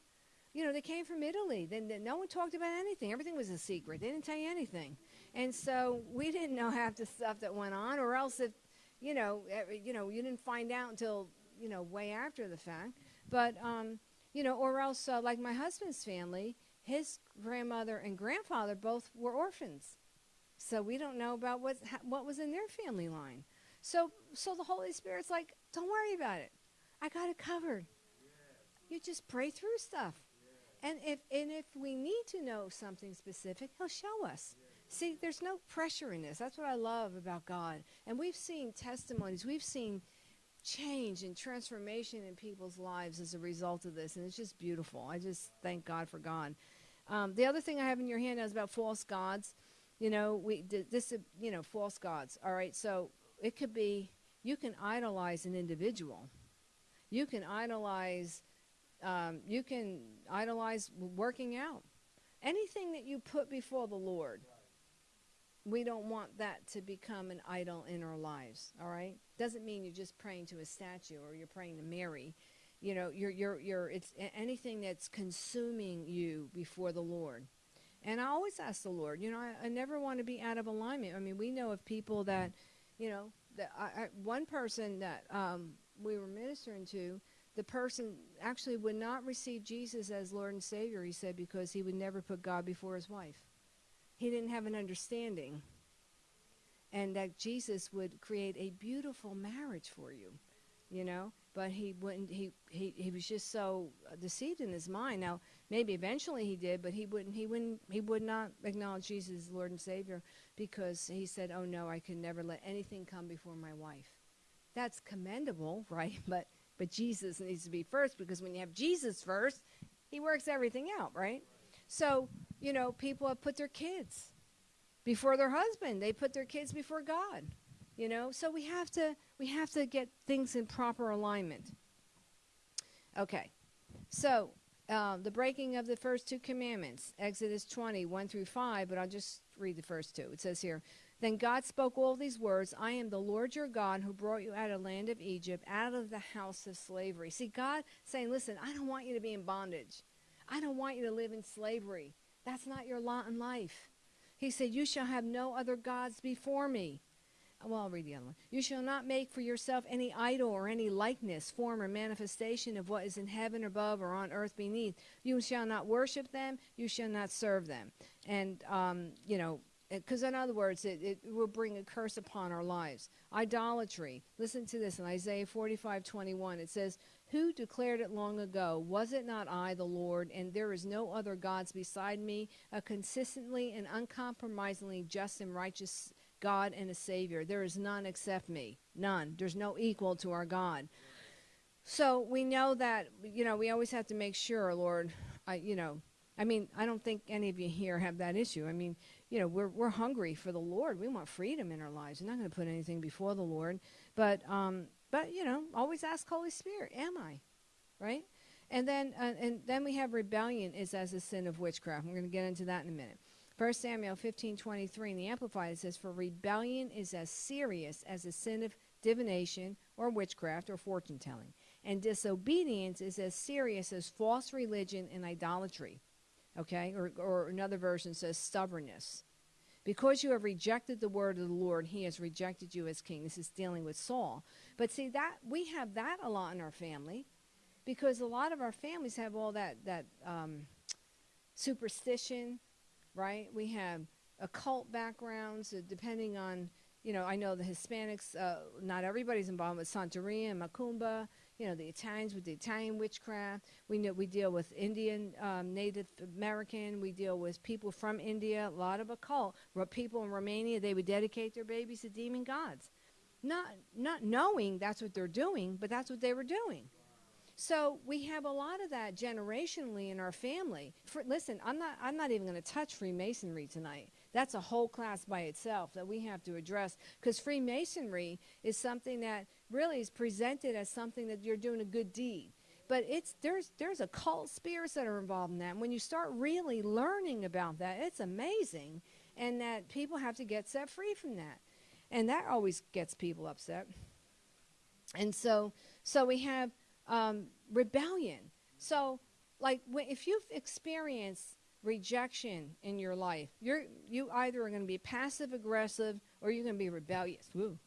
You know, they came from Italy. Then no one talked about anything. Everything was a secret. They didn't tell you anything. And so we didn't know half the stuff that went on, or else if, you know, you know, you didn't find out until you know, way after the fact. But, um, you know, or else, uh, like my husband's family, his grandmother and grandfather both were orphans. So we don't know about what, what was in their family line. So, so the Holy Spirit's like, don't worry about it. I got it covered. You just pray through stuff. And if, and if we need to know something specific, he'll show us. See, there's no pressure in this. That's what I love about God. And we've seen testimonies. We've seen change and transformation in people's lives as a result of this, and it's just beautiful. I just thank God for God. Um, the other thing I have in your hand is about false gods. You know, we this you know false gods. All right, so it could be you can idolize an individual. You can idolize. Um, you can idolize working out. Anything that you put before the Lord we don't want that to become an idol in our lives all right doesn't mean you're just praying to a statue or you're praying to mary. You know you're you're you're it's anything that's consuming you before the lord. And i always ask the lord you know i, I never want to be out of alignment. I mean we know of people that you know that I, I, one person that um, we were ministering to the person actually would not receive jesus as lord and savior he said because he would never put god before his wife. He didn't have an understanding. And that Jesus would create a beautiful marriage for you, you know? But he wouldn't, he, he, he was just so deceived in his mind. Now, maybe eventually he did, but he wouldn't, he wouldn't, he would not acknowledge Jesus as Lord and Savior because he said, oh no, I can never let anything come before my wife. That's commendable, right? But, but Jesus needs to be first because when you have Jesus first, he works everything out, right? So you know, people have put their kids before their husband. They put their kids before God. You know, so we have to we have to get things in proper alignment. Okay, so uh, the breaking of the first two commandments, Exodus 20, 1 through 5, but I'll just read the first two. It says here, Then God spoke all these words I am the Lord your God who brought you out of the land of Egypt, out of the house of slavery. See, God saying, Listen, I don't want you to be in bondage. I don't want you to live in slavery. That's not your lot in life. He said, You shall have no other gods before me. Well, I'll read the other one. You shall not make for yourself any idol or any likeness, form, or manifestation of what is in heaven above or on earth beneath. You shall not worship them. You shall not serve them. And, um, you know, because in other words, it, it will bring a curse upon our lives. Idolatry. Listen to this in Isaiah 45 21. It says, who declared it long ago? Was it not I, the Lord, and there is no other gods beside me, a consistently and uncompromisingly just and righteous God and a Savior? There is none except me. None. There's no equal to our God. So we know that, you know, we always have to make sure, Lord, I, you know, I mean, I don't think any of you here have that issue. I mean, you know, we're, we're hungry for the Lord. We want freedom in our lives. We're not going to put anything before the Lord. But um, but you know, always ask Holy Spirit, am I? Right? And then uh, and then we have rebellion is as a sin of witchcraft. We're going to get into that in a minute. 1 Samuel 15:23 in the Amplified it says for rebellion is as serious as a sin of divination or witchcraft or fortune telling. And disobedience is as serious as false religion and idolatry. Okay? Or, or another version says stubbornness. Because you have rejected the word of the Lord, he has rejected you as king. This is dealing with Saul. But see that we have that a lot in our family because a lot of our families have all that that um, superstition, right? We have occult backgrounds, uh, depending on, you know, I know the Hispanics, uh, not everybody's involved with Santeria and Macumba. You know, the Italians with the Italian witchcraft. We know we deal with Indian, um, Native American. We deal with people from India. A lot of occult. People in Romania, they would dedicate their babies to demon gods, not not knowing that's what they're doing, but that's what they were doing. So we have a lot of that generationally in our family. For, listen, I'm not I'm not even going to touch Freemasonry tonight. That's a whole class by itself that we have to address because Freemasonry is something that really is presented as something that you're doing a good deed. But it's there's there's occult spirits that are involved in that. And when you start really learning about that, it's amazing, and that people have to get set free from that, and that always gets people upset. And so so we have um, rebellion. So, like, if you've experienced rejection in your life, you're you either are going to be passive aggressive or you're going to be rebellious. Woo.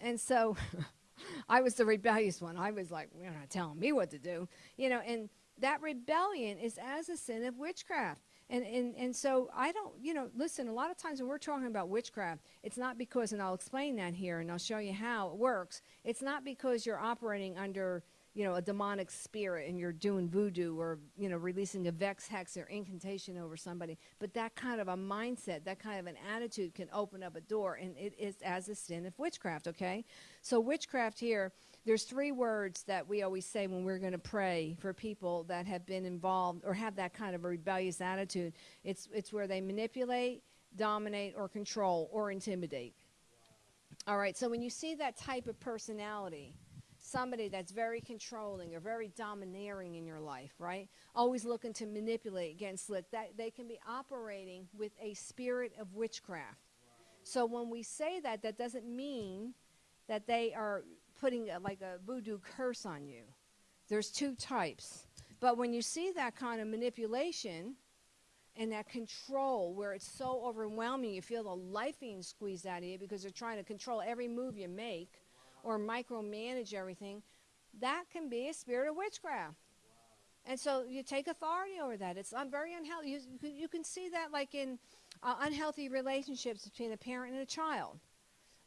And so, I was the rebellious one. I was like, you're not telling me what to do, you know. And that rebellion is as a sin of witchcraft. And, and, and so I don't, you know, listen, a lot of times when we're talking about witchcraft, it's not because, and I'll explain that here and I'll show you how it works. It's not because you're operating under you know, a demonic spirit and you're doing voodoo or, you know, releasing a vex, hex, or incantation over somebody. But that kind of a mindset, that kind of an attitude can open up a door, and it is as a sin of witchcraft, okay? So, witchcraft here, there's three words that we always say when we're going to pray for people that have been involved or have that kind of a rebellious attitude. It's, it's where they manipulate, dominate, or control, or intimidate. All right, so when you see that type of personality, somebody that's very controlling or very domineering in your life, right? Always looking to manipulate, getting slick. That they can be operating with a spirit of witchcraft. So when we say that, that doesn't mean that they are putting a, like a voodoo curse on you. There's two types. But when you see that kind of manipulation and that control where it's so overwhelming, you feel the life being squeezed out of you because they're trying to control every move you make or micromanage everything, that can be a spirit of witchcraft. And so you take authority over that. It's I'm very unhealthy. You, you can see that like in uh, unhealthy relationships between a parent and a child,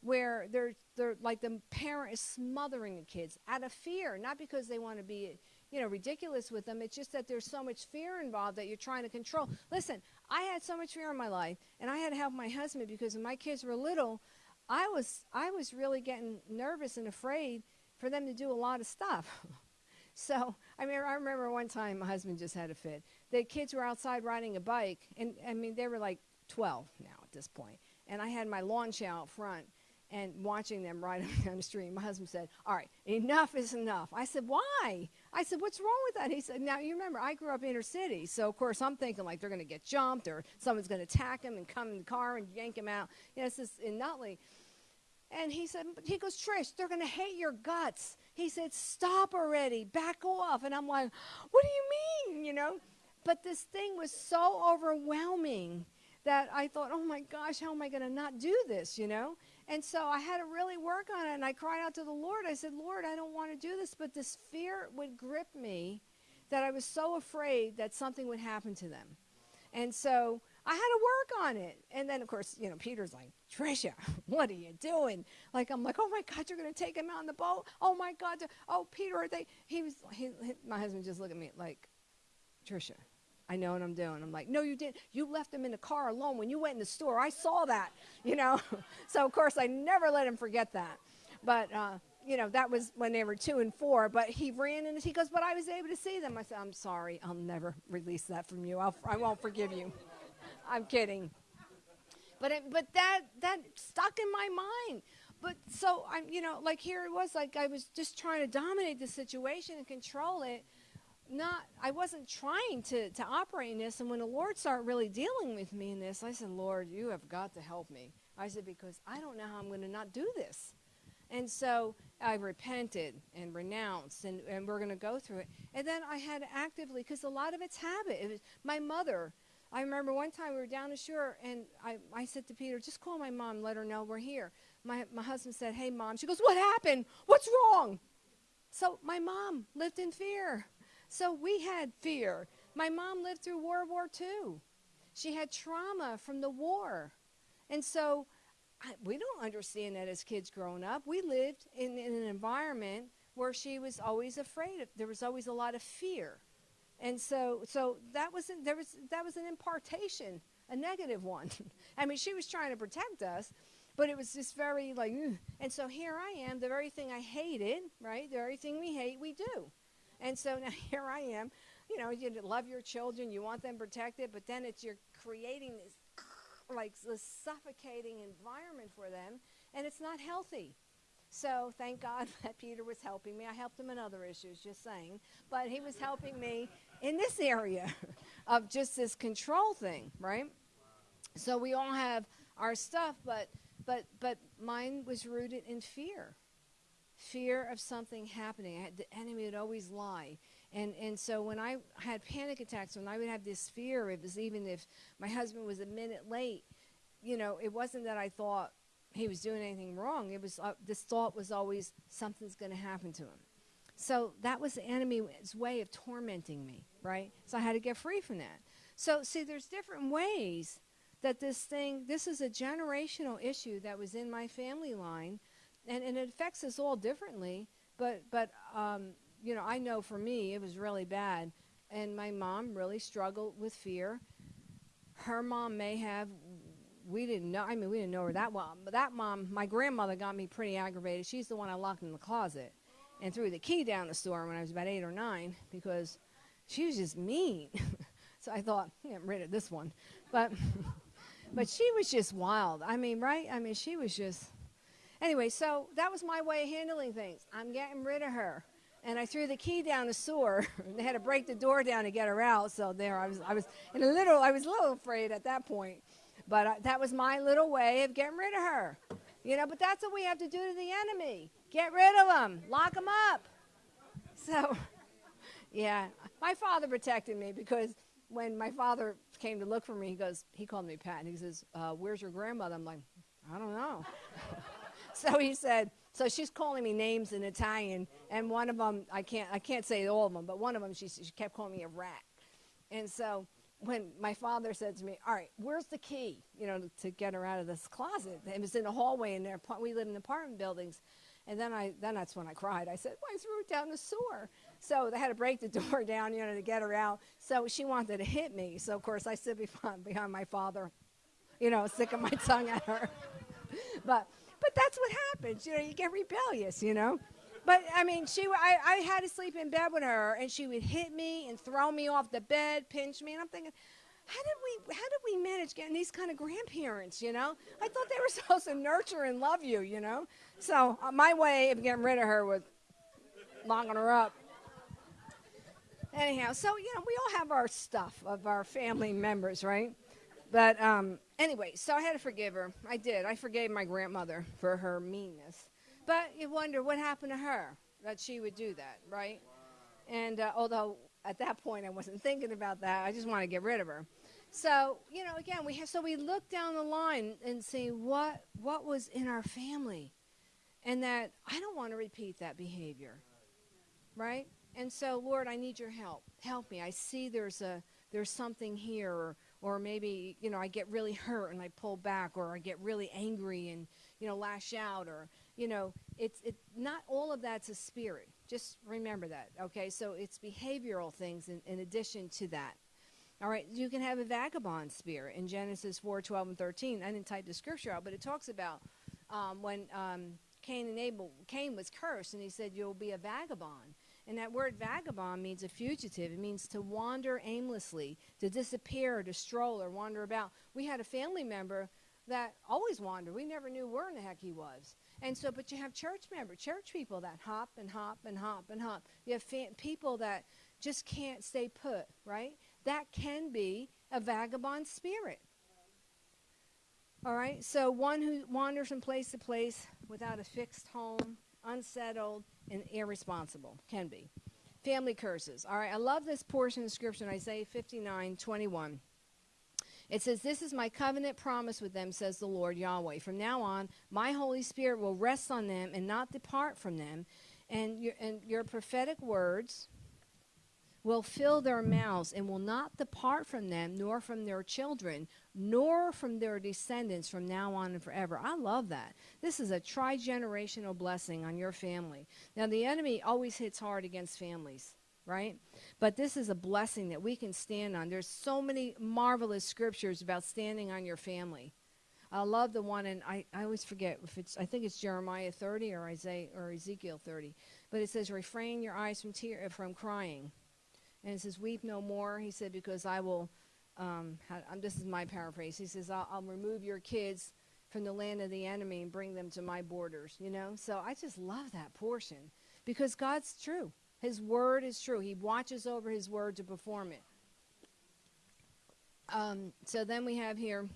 where they're they're like the parent is smothering the kids out of fear, not because they want to be you know ridiculous with them. It's just that there's so much fear involved that you're trying to control. Listen, I had so much fear in my life, and I had to help my husband because when my kids were little, I was I was really getting nervous and afraid for them to do a lot of stuff. so I mean, I remember one time my husband just had a fit. The kids were outside riding a bike, and I mean they were like 12 now at this point, and I had my lawn chair out front and watching them ride up down the street. My husband said, "All right, enough is enough." I said, "Why?" I said, "What's wrong with that?" He said, "Now you remember I grew up inner city, so of course I'm thinking like they're going to get jumped or someone's going to attack him and come in the car and yank him out." You know, it's in Nutley. And he said, he goes, Trish, they're going to hate your guts. He said, stop already, back off. And I'm like, what do you mean, you know? But this thing was so overwhelming that I thought, oh my gosh, how am I going to not do this, you know? And so I had to really work on it. And I cried out to the Lord. I said, Lord, I don't want to do this. But this fear would grip me that I was so afraid that something would happen to them. And so I had to work on it. And then, of course, you know, Peter's like, Trisha, what are you doing? Like, I'm like, oh my God, you're going to take him out on the boat? Oh my God. Oh, Peter, are they? He was, he, my husband just looked at me like, Trisha, I know what I'm doing. I'm like, no, you didn't. You left him in the car alone when you went in the store. I saw that, you know. so, of course, I never let him forget that. But, uh, you know, that was when they were two and four. But he ran and he goes, but I was able to see them. I said, I'm sorry. I'll never release that from you. I'll, I won't forgive you. I'm kidding. But it, but that that stuck in my mind. But so I'm you know like here it was like I was just trying to dominate the situation and control it. Not I wasn't trying to to operate in this. And when the Lord started really dealing with me in this, I said, Lord, you have got to help me. I said because I don't know how I'm going to not do this. And so I repented and renounced, and, and we're going to go through it. And then I had actively, because a lot of it's habit. It was my mother I remember one time we were down the shore, and I, I said to Peter, just call my mom, let her know we're here. My, my husband said, hey, mom. She goes, what happened? What's wrong? So my mom lived in fear. So we had fear My mom lived through World War II. She had trauma from the war. And so I, we don't understand that as kids growing up. We lived in, in an environment where she was always afraid of, there was always a lot of fear. And so, so that was there was that was an impartation, a negative one. I mean, she was trying to protect us, but it was just very like. Ugh. And so here I am, the very thing I hated, right? The very thing we hate, we do. And so now here I am. You know, you love your children, you want them protected, but then it's you're creating this like this suffocating environment for them, and it's not healthy. So thank God that Peter was helping me. I helped him in other issues, just saying, but he was helping me in this area of just this control thing, right? So we all have our stuff, but but but mine was rooted in fear, fear of something happening. Had, the enemy would always lie. And, and so when I had panic attacks, when I would have this fear, it was even if my husband was a minute late, you know, it wasn't that I thought he was doing anything wrong. It was uh, this thought was always something's going to happen to him. So that was the enemy's way of tormenting me, right? So I had to get free from that. So see, there's different ways that this thing, this is a generational issue that was in my family line, and, and it affects us all differently. But but um, you know, I know for me it was really bad, and my mom really struggled with fear. Her mom may have we didn't know. I mean, we didn't know her that well. But that mom, my grandmother, got me pretty aggravated. She's the one I locked in the closet and threw the key down the store when I was about eight or nine because she was just mean. so I thought, get rid of this one. But but she was just wild. I mean, right? I mean, she was just. Anyway, so that was my way of handling things. I'm getting rid of her. And I threw the key down the sewer. they had to break the door down to get her out. So there, I was, I was in a little, I was a little afraid at that point. But uh, that was my little way of getting rid of her. You know, but that's what we have to do to the enemy. Get rid of them. Lock them up. So, yeah, my father protected me because when my father came to look for me, he goes, he called me Pat, and he says, uh, "Where's your grandmother?" I'm like, I don't know. so he said, so she's calling me names in Italian, and one of them I can't I can't say all of them, but one of them she, she kept calling me a rat, and so when my father said to me, "All right, where's the key? You know, to get her out of this closet." It was in the hallway in there. We live in apartment buildings, and then I then that's when I cried. I said, well, "I threw it down the sewer." So they had to break the door down, you know, to get her out. So she wanted to hit me. So of course I stood behind, behind my father, you know, sticking my tongue at her. but but that's what happens. You know, you get rebellious. You know. But I mean, she I, I had to sleep in bed with her, and she would hit me and throw me off the bed, pinch me, and I'm thinking, how did we how did we manage getting these kind of grandparents? You know, I thought they were supposed to nurture and love you. You know, so uh, my way of getting rid of her was locking her up. Anyhow, so you know, we all have our stuff of our family members, right? But um, anyway, so I had to forgive her. I did. I forgave my grandmother for her meanness. But you wonder what happened to her that she would do that, right? Wow. And uh, although at that point I wasn't thinking about that, I just want to get rid of her. So you know, again, we have so we look down the line and see what what was in our family, and that I don't want to repeat that behavior, right? And so, Lord, I need your help. Help me. I see there's a there's something here, or or maybe you know I get really hurt and I pull back, or I get really angry and you know lash out, or you know, it's it not all of that's a spirit. Just remember that, okay? So it's behavioral things in, in addition to that. All right, you can have a vagabond spirit in Genesis 4, 12, and 13. I didn't type the scripture out, but it talks about um, when um, Cain and Abel, Cain was cursed, and he said, You'll be a vagabond. And that word vagabond means a fugitive. It means to wander aimlessly, to disappear, to stroll, or wander about. We had a family member that always wandered. We never knew where in the heck he was. And so, but you have church members, church people that hop and hop and hop and hop. You have people that just can't stay put, right? That can be a vagabond spirit. All right, so one who wanders from place to place without a fixed home, unsettled, and irresponsible can be. Family curses. All right, I love this portion of scripture in Isaiah 59 21. It says, This is my covenant promise with them, says the Lord Yahweh. From now on, my Holy Spirit will rest on them and not depart from them. And your, and your prophetic words will fill their mouths and will not depart from them, nor from their children, nor from their descendants from now on and forever. I love that. This is a tri generational blessing on your family. Now, the enemy always hits hard against families right? But this is a blessing that we can stand on. There's so many marvelous scriptures about standing on your family. I love the one, and I, I always forget if it's, I think it's Jeremiah 30 or Isaiah or Ezekiel 30, but it says, refrain your eyes from tear, from crying. And he says, weep no more. He said, because I will, um, this is my paraphrase. He says, I'll, I'll remove your kids from the land of the enemy and bring them to my borders, you know? So I just love that portion because God's true. His word is true. He watches over his word to perform it. Um, so then we have here.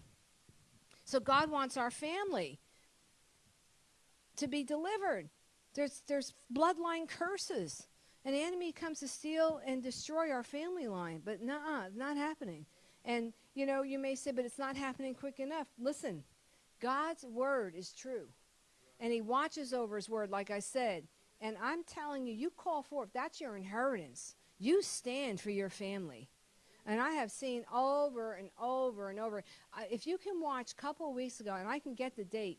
So God wants our family to be delivered. There's there's bloodline curses. An enemy comes to steal and destroy our family line, but nah, not happening. And you know, you may say, but it's not happening quick enough. Listen, God's word is true, and He watches over His word. Like I said, and I'm telling you, you call forth, that's your inheritance. You stand for your family. And I have seen over and over and over. Uh, if you can watch a couple of weeks ago, and I can get the date,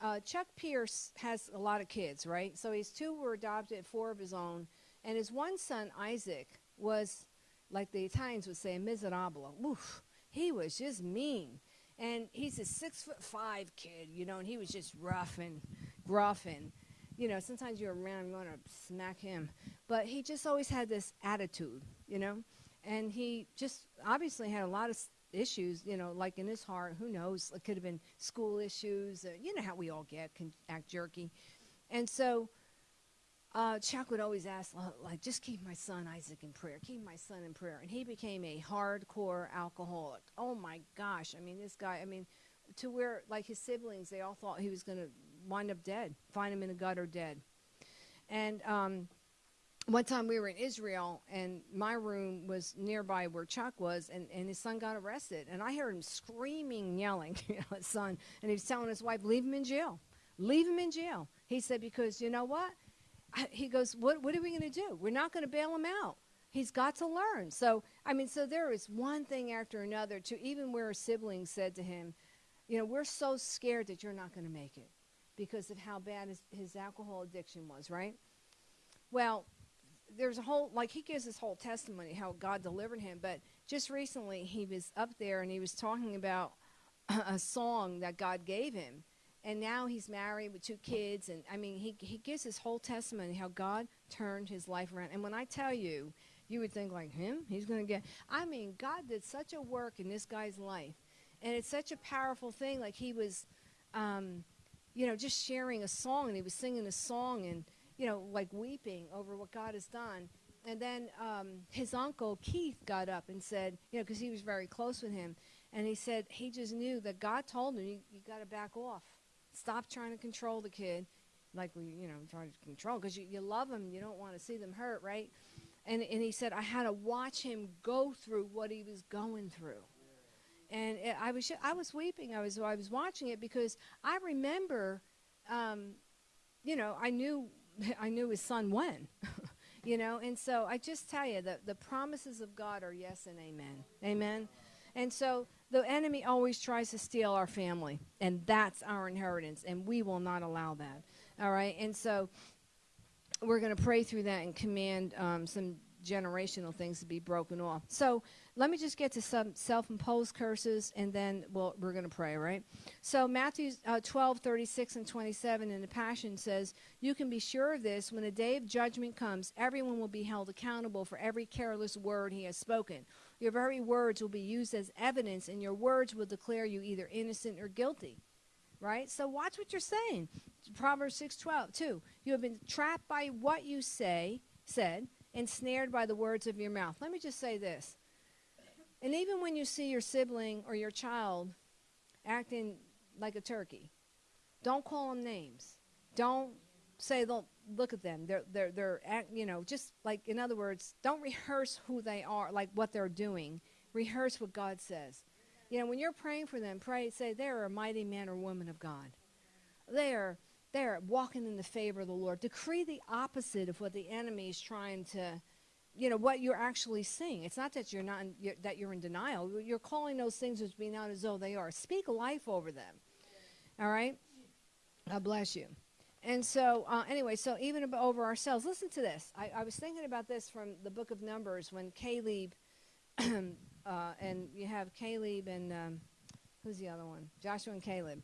uh, Chuck Pierce has a lot of kids, right? So his two were adopted, four of his own. And his one son, Isaac, was, like the Italians would say, miserabile. Oof, he was just mean. And he's a six foot five kid, you know, and he was just rough and gruff and you know, sometimes you're around, you want to smack him. But he just always had this attitude, you know, and he just obviously had a lot of issues, you know, like in his heart. Who knows? It could have been school issues. Uh, you know how we all get, can act jerky. And so uh, Chuck would always ask, like, just keep my son Isaac in prayer. Keep my son in prayer. And he became a hardcore alcoholic. Oh my gosh. I mean, this guy, I mean, to where, like, his siblings, they all thought he was going to wind up dead, find him in a gutter dead. And um, one time we were in Israel, and my room was nearby where Chuck was, and, and his son got arrested. And I heard him screaming, yelling, you know, his son, and he was telling his wife, leave him in jail. Leave him in jail. He said, because you know what? He goes, what, what are we going to do? We're not going to bail him out. He's got to learn. So, I mean, so there is one thing after another to even where a sibling said to him, you know, we're so scared that you're not going to make it because of how bad his, his alcohol addiction was, right? Well, there's a whole, like, he gives his whole testimony how God delivered him, but just recently he was up there and he was talking about a song that God gave him. And now he's married with two kids. And I mean, he, he gives his whole testimony how God turned his life around. And when I tell you, you would think, like, him? He's going to get. I mean, God did such a work in this guy's life. And it's such a powerful thing. Like, he was. Um, you know, just sharing a song, and he was singing a song and, you know, like weeping over what God has done. And then um, his uncle Keith got up and said, you know, because he was very close with him, and he said he just knew that God told him, you, you got to back off. Stop trying to control the kid like we, you know, try to control because you, you love them, you don't want to see them hurt, right? And, and he said, I had to watch him go through what he was going through and it, I was I was weeping. I was I was watching it because I remember, um, you know, I knew I knew his son when, you know, and so I just tell you that the promises of God are yes and amen, amen, and so the enemy always tries to steal our family, and that's our inheritance, and we will not allow that. All right, and so we're going to pray through that and command um, some generational things to be broken off. So let me just get to some self-imposed curses, and then we'll, we're going to pray, right? So Matthew uh, 12, 36 and 27 in the Passion says, You can be sure of this, when the day of judgment comes, everyone will be held accountable for every careless word he has spoken. Your very words will be used as evidence, and your words will declare you either innocent or guilty. Right? So watch what you're saying. Proverbs 6, 12, 2. You have been trapped by what you say, said, ensnared by the words of your mouth. Let me just say this. And even when you see your sibling or your child acting like a turkey, don't call them names. Don't say, look at them. They're, they're, they're you know, just like, in other words, don't rehearse who they are, like what they're doing. Rehearse what God says. You know, when you're praying for them, pray, say, they're a mighty man or woman of God. They are they're walking in the favor of the Lord. Decree the opposite of what the enemy is trying to you know what you're actually seeing. It's not that you're not in, you're, that you're in denial. You're calling those things as being out as though they are. Speak life over them. All right. God bless you. And so, uh, anyway, so even over ourselves, listen to this. I, I was thinking about this from the book of Numbers when Caleb, uh, and you have Caleb and um, who's the other one? Joshua and Caleb.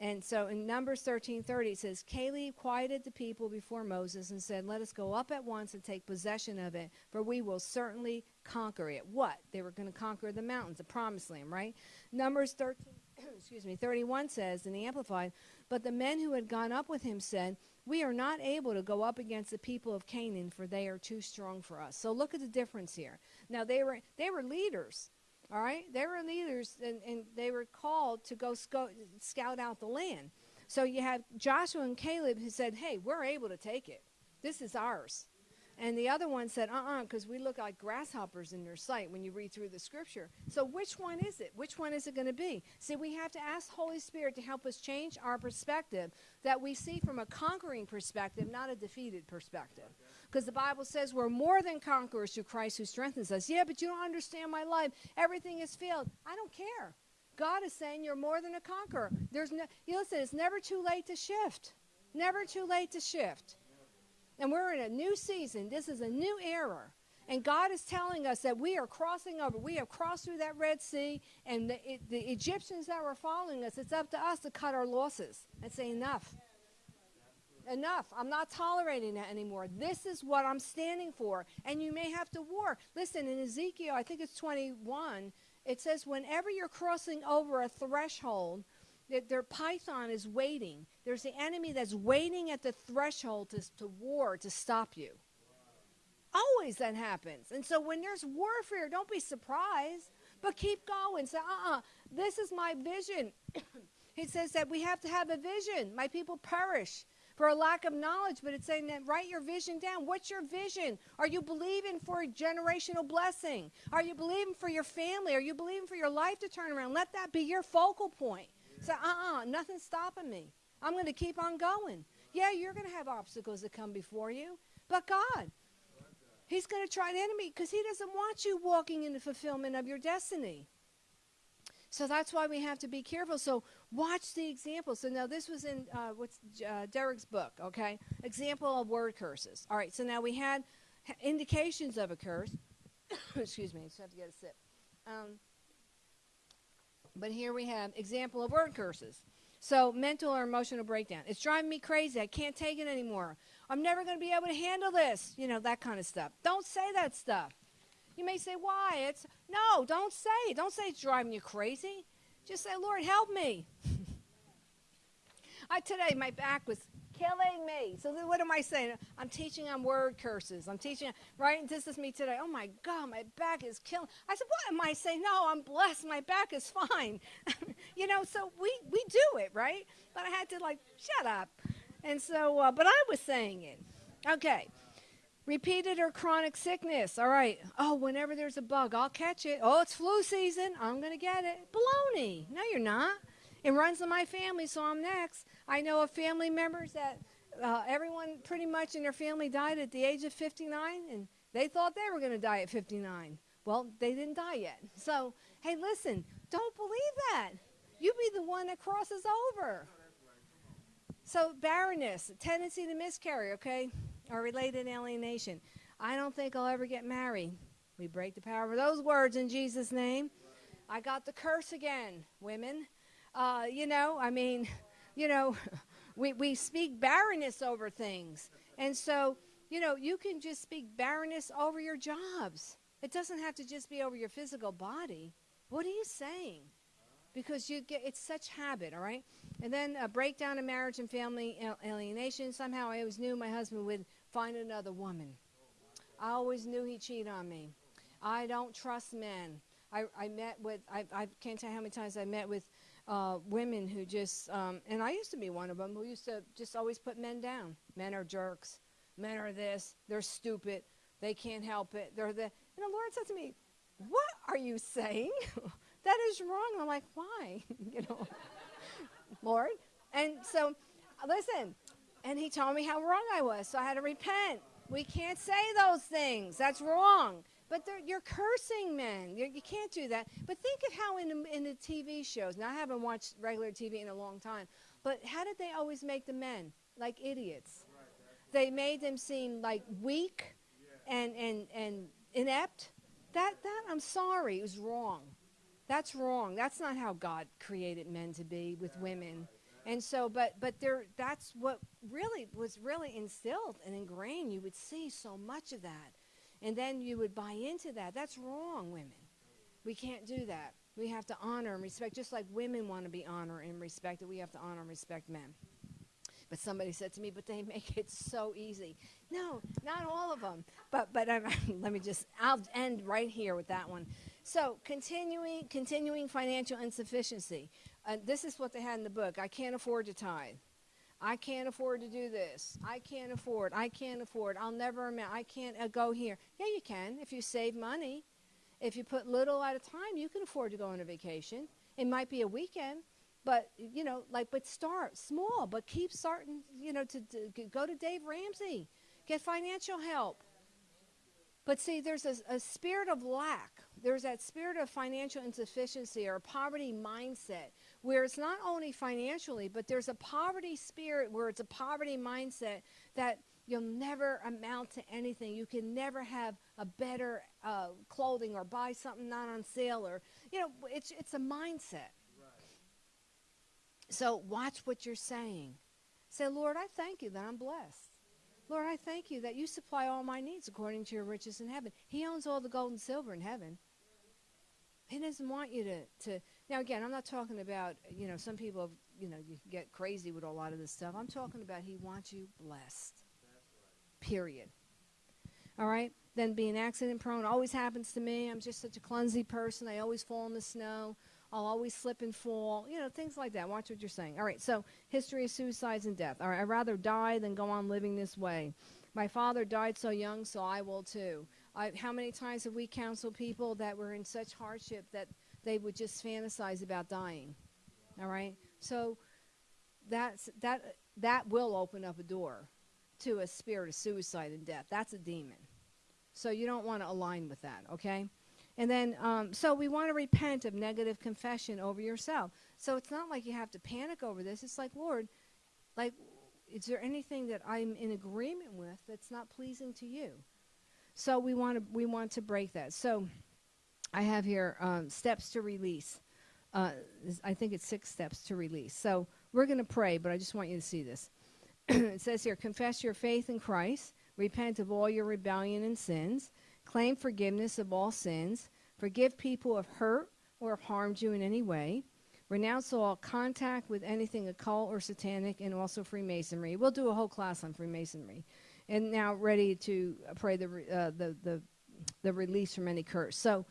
And so in Numbers 13:30 it says Caleb quieted the people before Moses and said, "Let us go up at once and take possession of it, for we will certainly conquer it." What? They were going to conquer the mountains, the promised land, right? Numbers 13 excuse me, 31 says in the amplified, "But the men who had gone up with him said, "We are not able to go up against the people of Canaan, for they are too strong for us." So look at the difference here. Now they were they were leaders. All right, they were leaders, and, and they were called to go sco- scout out the land. So you have Joshua and Caleb who said, "Hey, we're able to take it. This is ours." And the other one said, "Uh-uh," because we look like grasshoppers in their sight when you read through the scripture. So which one is it? Which one is it going to be? See, we have to ask Holy Spirit to help us change our perspective that we see from a conquering perspective, not a defeated perspective. Because the Bible says we're more than conquerors through Christ who strengthens us. Yeah, but you don't understand my life. Everything is failed. I don't care. God is saying you're more than a conqueror. There's no, you listen, it's never too late to shift. Never too late to shift. And we're in a new season. This is a new era. And God is telling us that we are crossing over. We have crossed through that Red Sea, and the, it, the Egyptians that were following us, it's up to us to cut our losses and say, enough. Enough. I'm not tolerating that anymore. This is what I'm standing for. And you may have to war. Listen, in Ezekiel, I think it's 21, it says, whenever you're crossing over a threshold, there python is waiting. There's the enemy that's waiting at the threshold to, to war to stop you. Always that happens. And so when there's warfare, don't be surprised, but keep going. Say, uh uh, this is my vision. he says that we have to have a vision. My people perish for a lack of knowledge, but it's saying that write your vision down. What's your vision? Are you believing for a generational blessing? Are you believing for your family? Are you believing for your life to turn around? Let that be your focal point. Say, uh uh-uh, uh, nothing's stopping me. I'm going to keep on going. Yeah, you're going to have obstacles that come before you, but God, He's going to try the enemy because he doesn't want you walking in the fulfillment of your destiny. So that's why we have to be careful. So watch the example. So now this was in uh, what's uh, Derek's book, okay? Example of word curses. All right. So now we had indications of a curse. Excuse me. I just have to get a sip. Um, but here we have example of word curses. So mental or emotional breakdown. It's driving me crazy. I can't take it anymore. I'm never going to be able to handle this. You know, that kind of stuff. Don't say that stuff. You may say, why? It's no, don't say it. Don't say it's driving you crazy. Just say, Lord, help me. I today my back was killing me. So what am I saying? I'm teaching on word curses. I'm teaching right. This is me today. Oh my God, my back is killing. I said, what am I saying? No, I'm blessed. My back is fine. you know, so we we do it right. But I had to like shut up. And so, uh, but I was saying it. Okay. Repeated or chronic sickness. All right. Oh, whenever there's a bug, I'll catch it. Oh, it's flu season. I'm going to get it. Baloney. No, you're not. It runs in my family, so I'm next. I know of family members that uh, everyone pretty much in their family died at the age of 59, and they thought they were going to die at 59. Well, they didn't die yet. So, hey, listen, don't believe that. You be the one that crosses over. So barrenness, tendency to miscarry, okay, or related alienation. I don't think I'll ever get married. We break the power of those words in Jesus' name. I got the curse again, women. Uh, you know, I mean, you know, we, we speak barrenness over things. And so, you know, you can just speak barrenness over your jobs. It doesn't have to just be over your physical body. What are you saying? because you get it's such habit all right and then a breakdown in marriage and family alienation somehow i always knew my husband would find another woman i always knew he'd cheat on me i don't trust men i, I met with I, I can't tell you how many times i met with uh, women who just um, and i used to be one of them who used to just always put men down men are jerks men are this they're stupid they can't help it they're the and the lord said to me what are you saying that is wrong. I'm like, why? you know, Lord. And so, listen, and he told me how wrong I was. So I had to repent. We can't say those things. That's wrong. But you're cursing men. You're, you can't do that. But think of how in the, in the TV shows. Now I haven't watched regular TV in a long time. But how did they always make the men like idiots? They made them seem like weak and and and inept. That that I'm sorry, it was wrong. That's wrong. That's not how God created men to be with women. And so, but but there, that's what really was really instilled and ingrained. You would see so much of that, and then you would buy into that. That's wrong, women. We can't do that. We have to honor and respect, just like women want to be honored and respected. We have to honor and respect men. But somebody said to me, "But they make it so easy." No, not all of them. But but let me just. I'll end right here with that one. So continuing continuing financial insufficiency. Uh, this is what they had in the book. I can't afford to tithe. I can't afford to do this. I can't afford. I can't afford. I'll never amount. I can't uh, go here. Yeah, you can if you save money. If you put little at a time, you can afford to go on a vacation. It might be a weekend, but you know, like, but start small, but keep starting. You know, to, to go to Dave Ramsey, get financial help. But see, there's a, a spirit of lack. There's that spirit of financial insufficiency or poverty mindset where it's not only financially, but there's a poverty spirit where it's a poverty mindset that you'll never amount to anything. You can never have a better uh, clothing or buy something not on sale or, you know, it's, it's a mindset. So watch what you're saying. Say, Lord, I thank you that I'm blessed. Lord, I thank you that you supply all my needs according to your riches in heaven. He owns all the gold and silver in heaven. He doesn't want you to, to now again, I'm not talking about, you know, some people have, you know, you get crazy with a lot of this stuff. I'm talking about he wants you blessed. Period. All right? Then being accident prone always happens to me. I'm just such a clumsy person. I always fall in the snow. I'll always slip and fall. You know, things like that. Watch what you're saying. All right, so history of suicides and death. All right, I'd rather die than go on living this way. My father died so young, so I will too. I, how many times have we counseled people that were in such hardship that they would just fantasize about dying? All right, so that's that that will open up a door to a spirit of suicide and death. That's a demon. So you don't want to align with that, okay? And then, um, so we want to repent of negative confession over yourself. So it's not like you have to panic over this. It's like, Lord, like, is there anything that I'm in agreement with that's not pleasing to you? So we want to we want to break that. So I have here um, steps to release. Uh, I think it's six steps to release. So we're going to pray, but I just want you to see this. it says here, confess your faith in Christ, repent of all your rebellion and sins, claim forgiveness of all sins, forgive people who have hurt or have harmed you in any way, renounce all contact with anything occult or satanic, and also Freemasonry. We'll do a whole class on Freemasonry. And now ready to pray the, uh, the, the, the release from any curse. So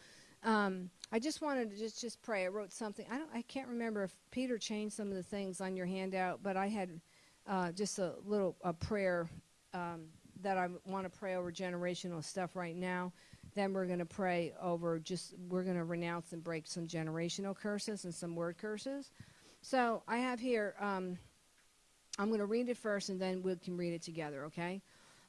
um, I just wanted to just, just pray. I wrote something. I, don't, I can't remember if Peter changed some of the things on your handout, but I had uh, just a little a prayer um, that I want to pray over generational stuff right now. Then we're going to pray over just, we're going to renounce and break some generational curses and some word curses. So I have here, um, I'm going to read it first and then we can read it together, okay?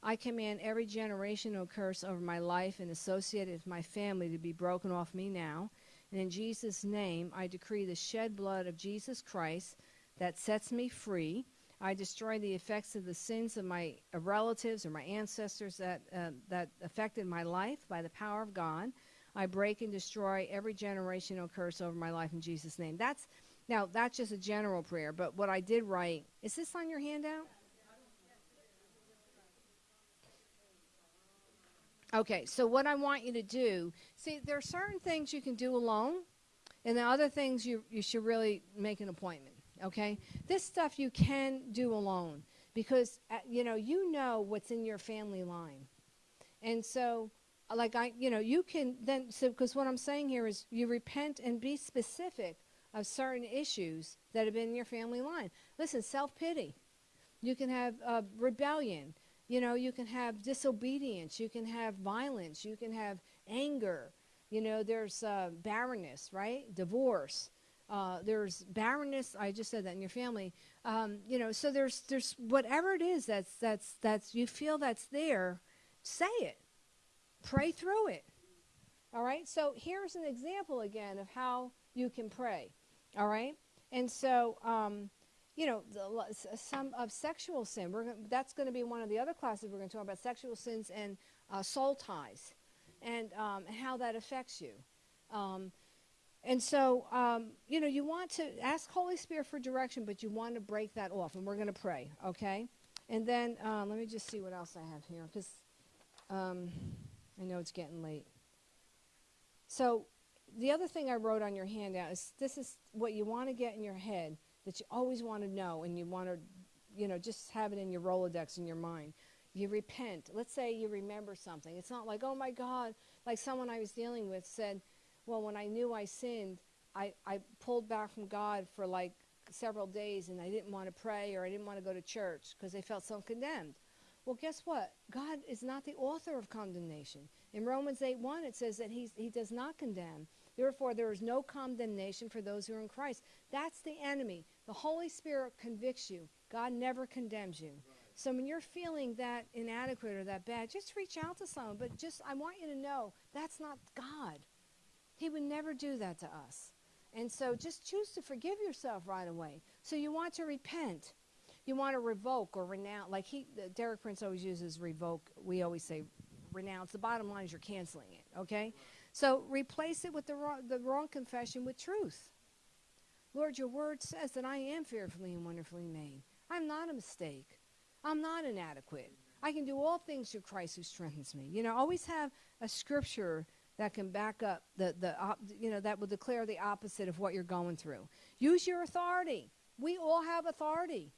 I command every generational curse over my life and associated with my family to be broken off me now. And in Jesus' name, I decree the shed blood of Jesus Christ that sets me free I destroy the effects of the sins of my relatives or my ancestors that, uh, that affected my life by the power of God. I break and destroy every generational curse over my life in Jesus' name. That's now that's just a general prayer, but what I did write is this on your handout? Okay, so what I want you to do, see, there are certain things you can do alone, and the other things you, you should really make an appointment okay? This stuff you can do alone because, uh, you know, you know what's in your family line. And so, uh, like, I, you know, you can then, so, because what I'm saying here is you repent and be specific of certain issues that have been in your family line. Listen, self pity. You can have uh, rebellion. You know, you can have disobedience. You can have violence. You can have anger. You know, there's uh, barrenness, right? Divorce. Uh, there's barrenness. I just said that in your family. Um, you know, so there's there's whatever it is that's that's that's you feel that's there. say it. Pray through it. All right? So here's an example again of how you can pray. All right? And so, um, you know, the, some of sexual sin. We're gonna, that's going to be one of the other classes we're going to talk about sexual sins and uh, soul ties, and um, how that affects you. Um, and so, um, you know, you want to ask Holy Spirit for direction, but you want to break that off, and we're going to pray, okay? And then uh, let me just see what else I have here, because um, I know it's getting late. So, the other thing I wrote on your handout is this is what you want to get in your head that you always want to know, and you want to, you know, just have it in your Rolodex in your mind. You repent. Let's say you remember something. It's not like, oh my God, like someone I was dealing with said, well, when I knew I sinned, I, I pulled back from God for like several days and I didn't want to pray or I didn't want to go to church because they felt so condemned. Well, guess what? God is not the author of condemnation. In Romans 8 1, it says that he's, He does not condemn. Therefore, there is no condemnation for those who are in Christ. That's the enemy. The Holy Spirit convicts you, God never condemns you. So when you're feeling that inadequate or that bad, just reach out to someone. But just, I want you to know that's not God. He would never do that to us. And so just choose to forgive yourself right away. So you want to repent. You want to revoke or renounce. Like he, Derek Prince always uses revoke. We always say renounce. The bottom line is you're canceling it, okay? So replace it with the wrong, the wrong confession with truth. Lord, your word says that I am fearfully and wonderfully made. I'm not a mistake. I'm not inadequate. I can do all things through Christ who strengthens me. You know, always have a scripture that can back up the, the you know, that will declare the opposite of what you're going through. Use your authority. We all have authority.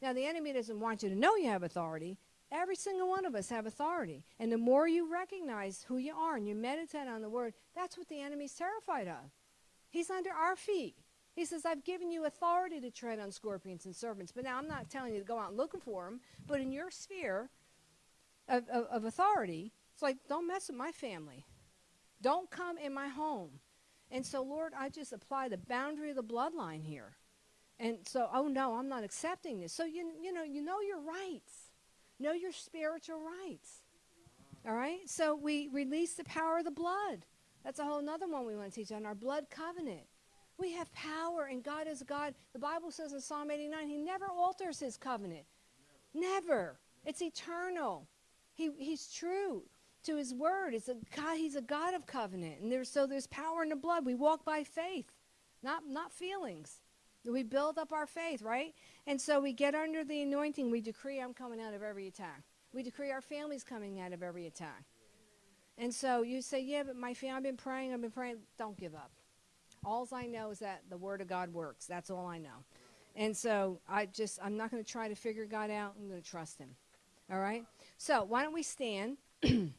Now, the enemy doesn't want you to know you have authority. Every single one of us have authority. And the more you recognize who you are and you meditate on the word, that's what the enemy's terrified of. He's under our feet. He says, I've given you authority to tread on scorpions and serpents. But now I'm not telling you to go out looking for them, but in your sphere of, of, of authority, it's like, don't mess with my family. Don't come in my home. And so, Lord, I just apply the boundary of the bloodline here. And so, oh no, I'm not accepting this. So you you know, you know your rights. Know your spiritual rights. All right? So we release the power of the blood. That's a whole other one we want to teach on our blood covenant. We have power, and God is God. The Bible says in Psalm 89, He never alters His covenant. Never. never. It's eternal. He, he's true to his word. It's a God, he's a God of covenant. And there's so there's power in the blood. We walk by faith, not not feelings. We build up our faith, right? And so we get under the anointing. We decree I'm coming out of every attack. We decree our family's coming out of every attack. And so you say, Yeah, but my family, I've been praying, I've been praying. Don't give up. All I know is that the word of God works. That's all I know. And so I just I'm not going to try to figure God out. I'm going to trust him. All right? So why don't we stand? and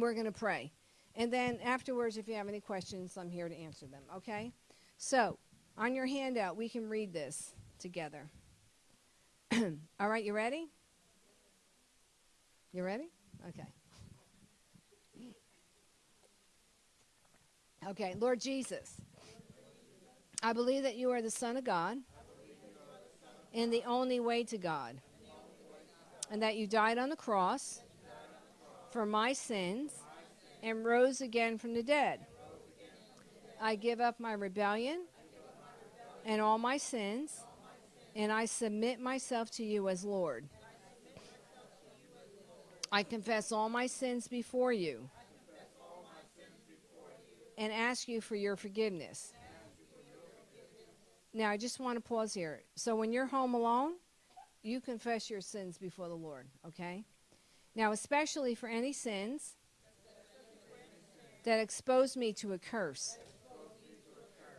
we're going to pray. And then afterwards, if you have any questions, I'm here to answer them, okay? So, on your handout, we can read this together. All right, you ready? You ready? Okay. Okay, Lord Jesus, I believe that you are the Son of God and the only way to God, and that you died on the cross for my sins and rose again from the dead. I give up my rebellion and all my sins, and I submit myself to you as Lord. I confess all my sins before you and ask you for your forgiveness. Now, I just want to pause here. So, when you're home alone, you confess your sins before the Lord, okay? Now, especially for any sins that expose me to a curse.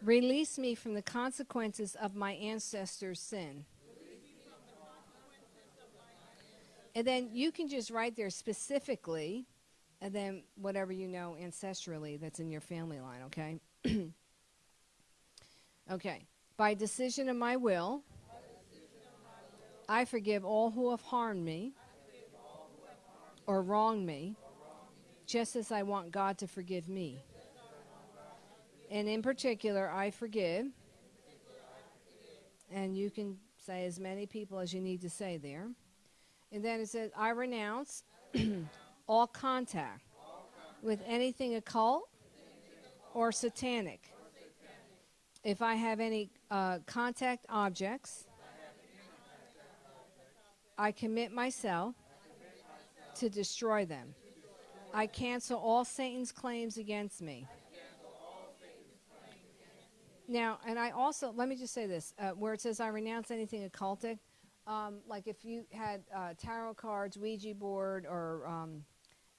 Release me from the consequences of my ancestors' sin. And then you can just write there specifically, and then whatever you know ancestrally that's in your family line, okay? okay. By decision of my will, I forgive all who have harmed me or wronged me, just as I want God to forgive me. And in particular, I forgive. And you can say as many people as you need to say there. And then it says, I renounce all contact with anything occult or satanic. If I have any uh, contact objects, I commit myself to destroy them. I cancel all Satan's claims against me. Now, and I also, let me just say this uh, where it says, I renounce anything occultic, um, like if you had uh, tarot cards, Ouija board, or um,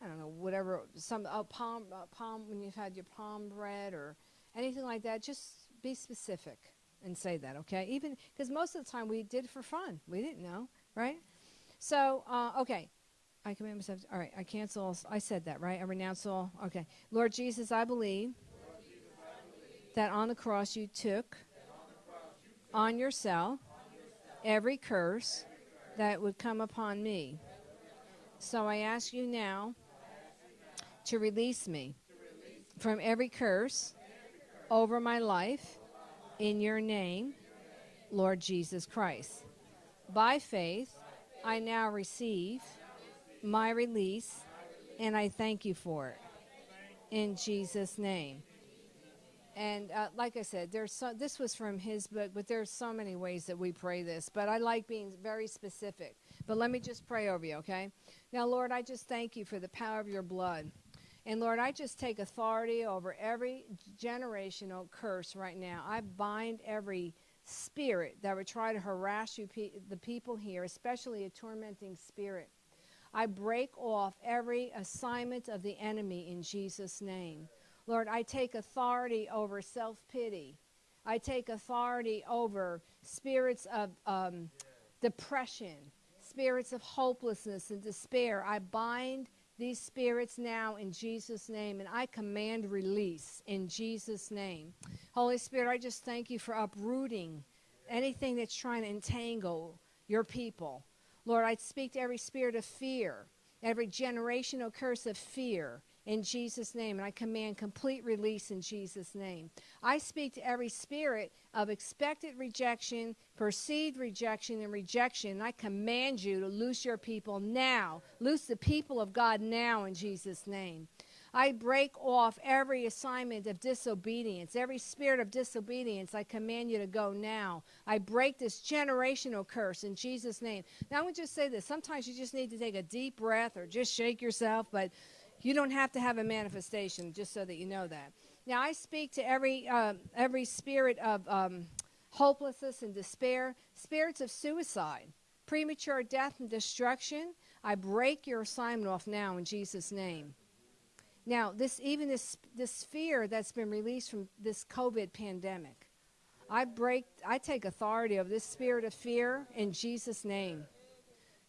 I don't know, whatever, some uh, palm, palm, when you've had your palm read or anything like that, just be specific and say that, okay? Even because most of the time we did for fun. We didn't know, right? So, uh, okay. I command myself. All right, I cancel. I said that, right? I renounce all. Okay. Lord Jesus, I believe, that on the cross you took on yourself every curse that would come upon me. So I ask you now to release me from every curse over my life in your name, Lord Jesus Christ. By faith, I now receive my release, and I thank you for it. In Jesus' name. And uh, like I said, there's so, this was from his book, but there's so many ways that we pray this. But I like being very specific. But let me just pray over you, okay? Now, Lord, I just thank you for the power of your blood. And Lord, I just take authority over every generational curse right now. I bind every spirit that would try to harass you, pe- the people here, especially a tormenting spirit. I break off every assignment of the enemy in Jesus' name. Lord, I take authority over self pity. I take authority over spirits of um, depression, spirits of hopelessness and despair. I bind these spirits now in Jesus' name, and I command release in Jesus' name. Holy Spirit, I just thank you for uprooting anything that's trying to entangle your people. Lord, I speak to every spirit of fear, every generational curse of fear in Jesus' name, and I command complete release in Jesus' name. I speak to every spirit of expected rejection, perceived rejection, and rejection. And I command you to loose your people now. Loose the people of God now in Jesus' name. I break off every assignment of disobedience, every spirit of disobedience. I command you to go now. I break this generational curse in Jesus' name. Now, I would just say this sometimes you just need to take a deep breath or just shake yourself, but you don't have to have a manifestation, just so that you know that. Now, I speak to every, uh, every spirit of um, hopelessness and despair, spirits of suicide, premature death and destruction. I break your assignment off now in Jesus' name. Now, this even this this fear that's been released from this COVID pandemic, I break, I take authority over this spirit of fear in Jesus' name.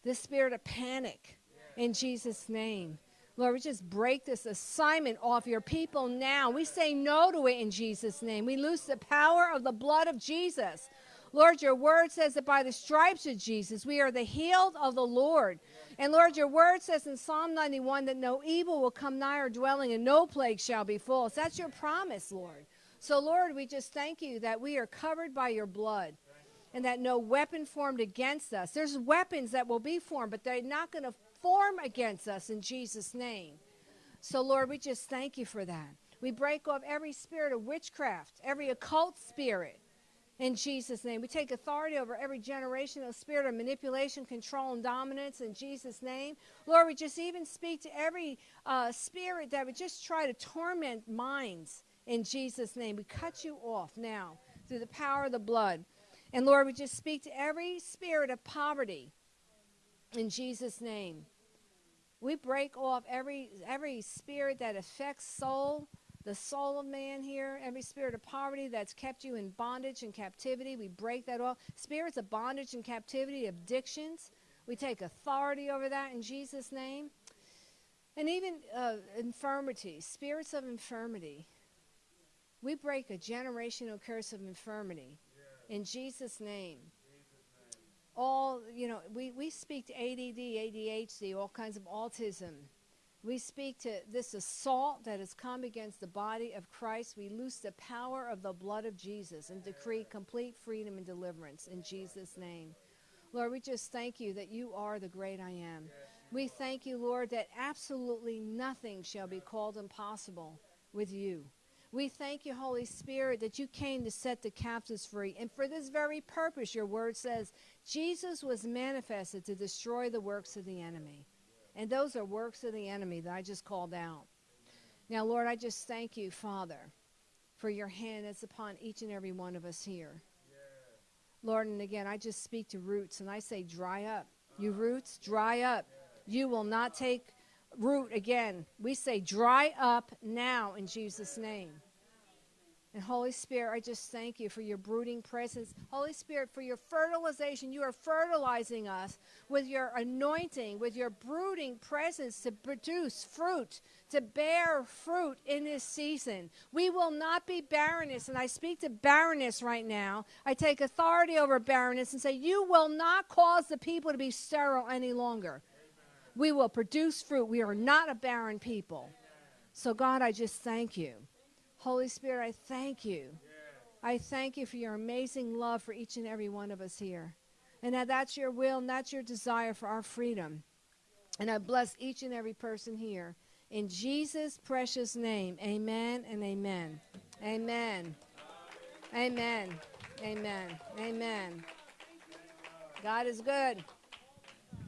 This spirit of panic in Jesus' name. Lord, we just break this assignment off your people now. We say no to it in Jesus' name. We lose the power of the blood of Jesus. Lord, your word says that by the stripes of Jesus, we are the healed of the Lord. And Lord, your word says in Psalm 91 that no evil will come nigh our dwelling and no plague shall befall us. That's your promise, Lord. So, Lord, we just thank you that we are covered by your blood and that no weapon formed against us. There's weapons that will be formed, but they're not going to form against us in Jesus' name. So, Lord, we just thank you for that. We break off every spirit of witchcraft, every occult spirit in Jesus' name. We take authority over every generational spirit of manipulation, control, and dominance in Jesus' name. Lord, we just even speak to every uh, spirit that would just try to torment minds in Jesus' name. We cut you off now through the power of the blood. And Lord, we just speak to every spirit of poverty in Jesus' name. We break off every every spirit that affects soul, the soul of man here, every spirit of poverty that's kept you in bondage and captivity. We break that off. Spirits of bondage and captivity, addictions. We take authority over that in Jesus' name. And even uh, infirmity, spirits of infirmity. We break a generational curse of infirmity in Jesus' name all, you know, we, we speak to ADD, ADHD, all kinds of autism. We speak to this assault that has come against the body of Christ. We loose the power of the blood of Jesus and decree complete freedom and deliverance in Jesus' name. Lord, we just thank you that you are the great I am. We thank you, Lord, that absolutely nothing shall be called impossible with you. We thank you, Holy Spirit, that you came to set the captives free. And for this very purpose, your word says, Jesus was manifested to destroy the works of the enemy. And those are works of the enemy that I just called out. Now, Lord, I just thank you, Father, for your hand that's upon each and every one of us here. Lord, and again, I just speak to roots and I say, dry up. You roots, dry up. You will not take root again. We say, dry up now in Jesus' name. And Holy Spirit, I just thank you for your brooding presence. Holy Spirit, for your fertilization. You are fertilizing us with your anointing, with your brooding presence to produce fruit, to bear fruit in this season. We will not be barrenness. And I speak to barrenness right now. I take authority over barrenness and say, You will not cause the people to be sterile any longer. We will produce fruit. We are not a barren people. So, God, I just thank you. Holy Spirit, I thank you. I thank you for your amazing love for each and every one of us here. And that that's your will and that's your desire for our freedom. And I bless each and every person here. In Jesus' precious name, amen and amen. Amen. Amen. Amen. Amen. God is good.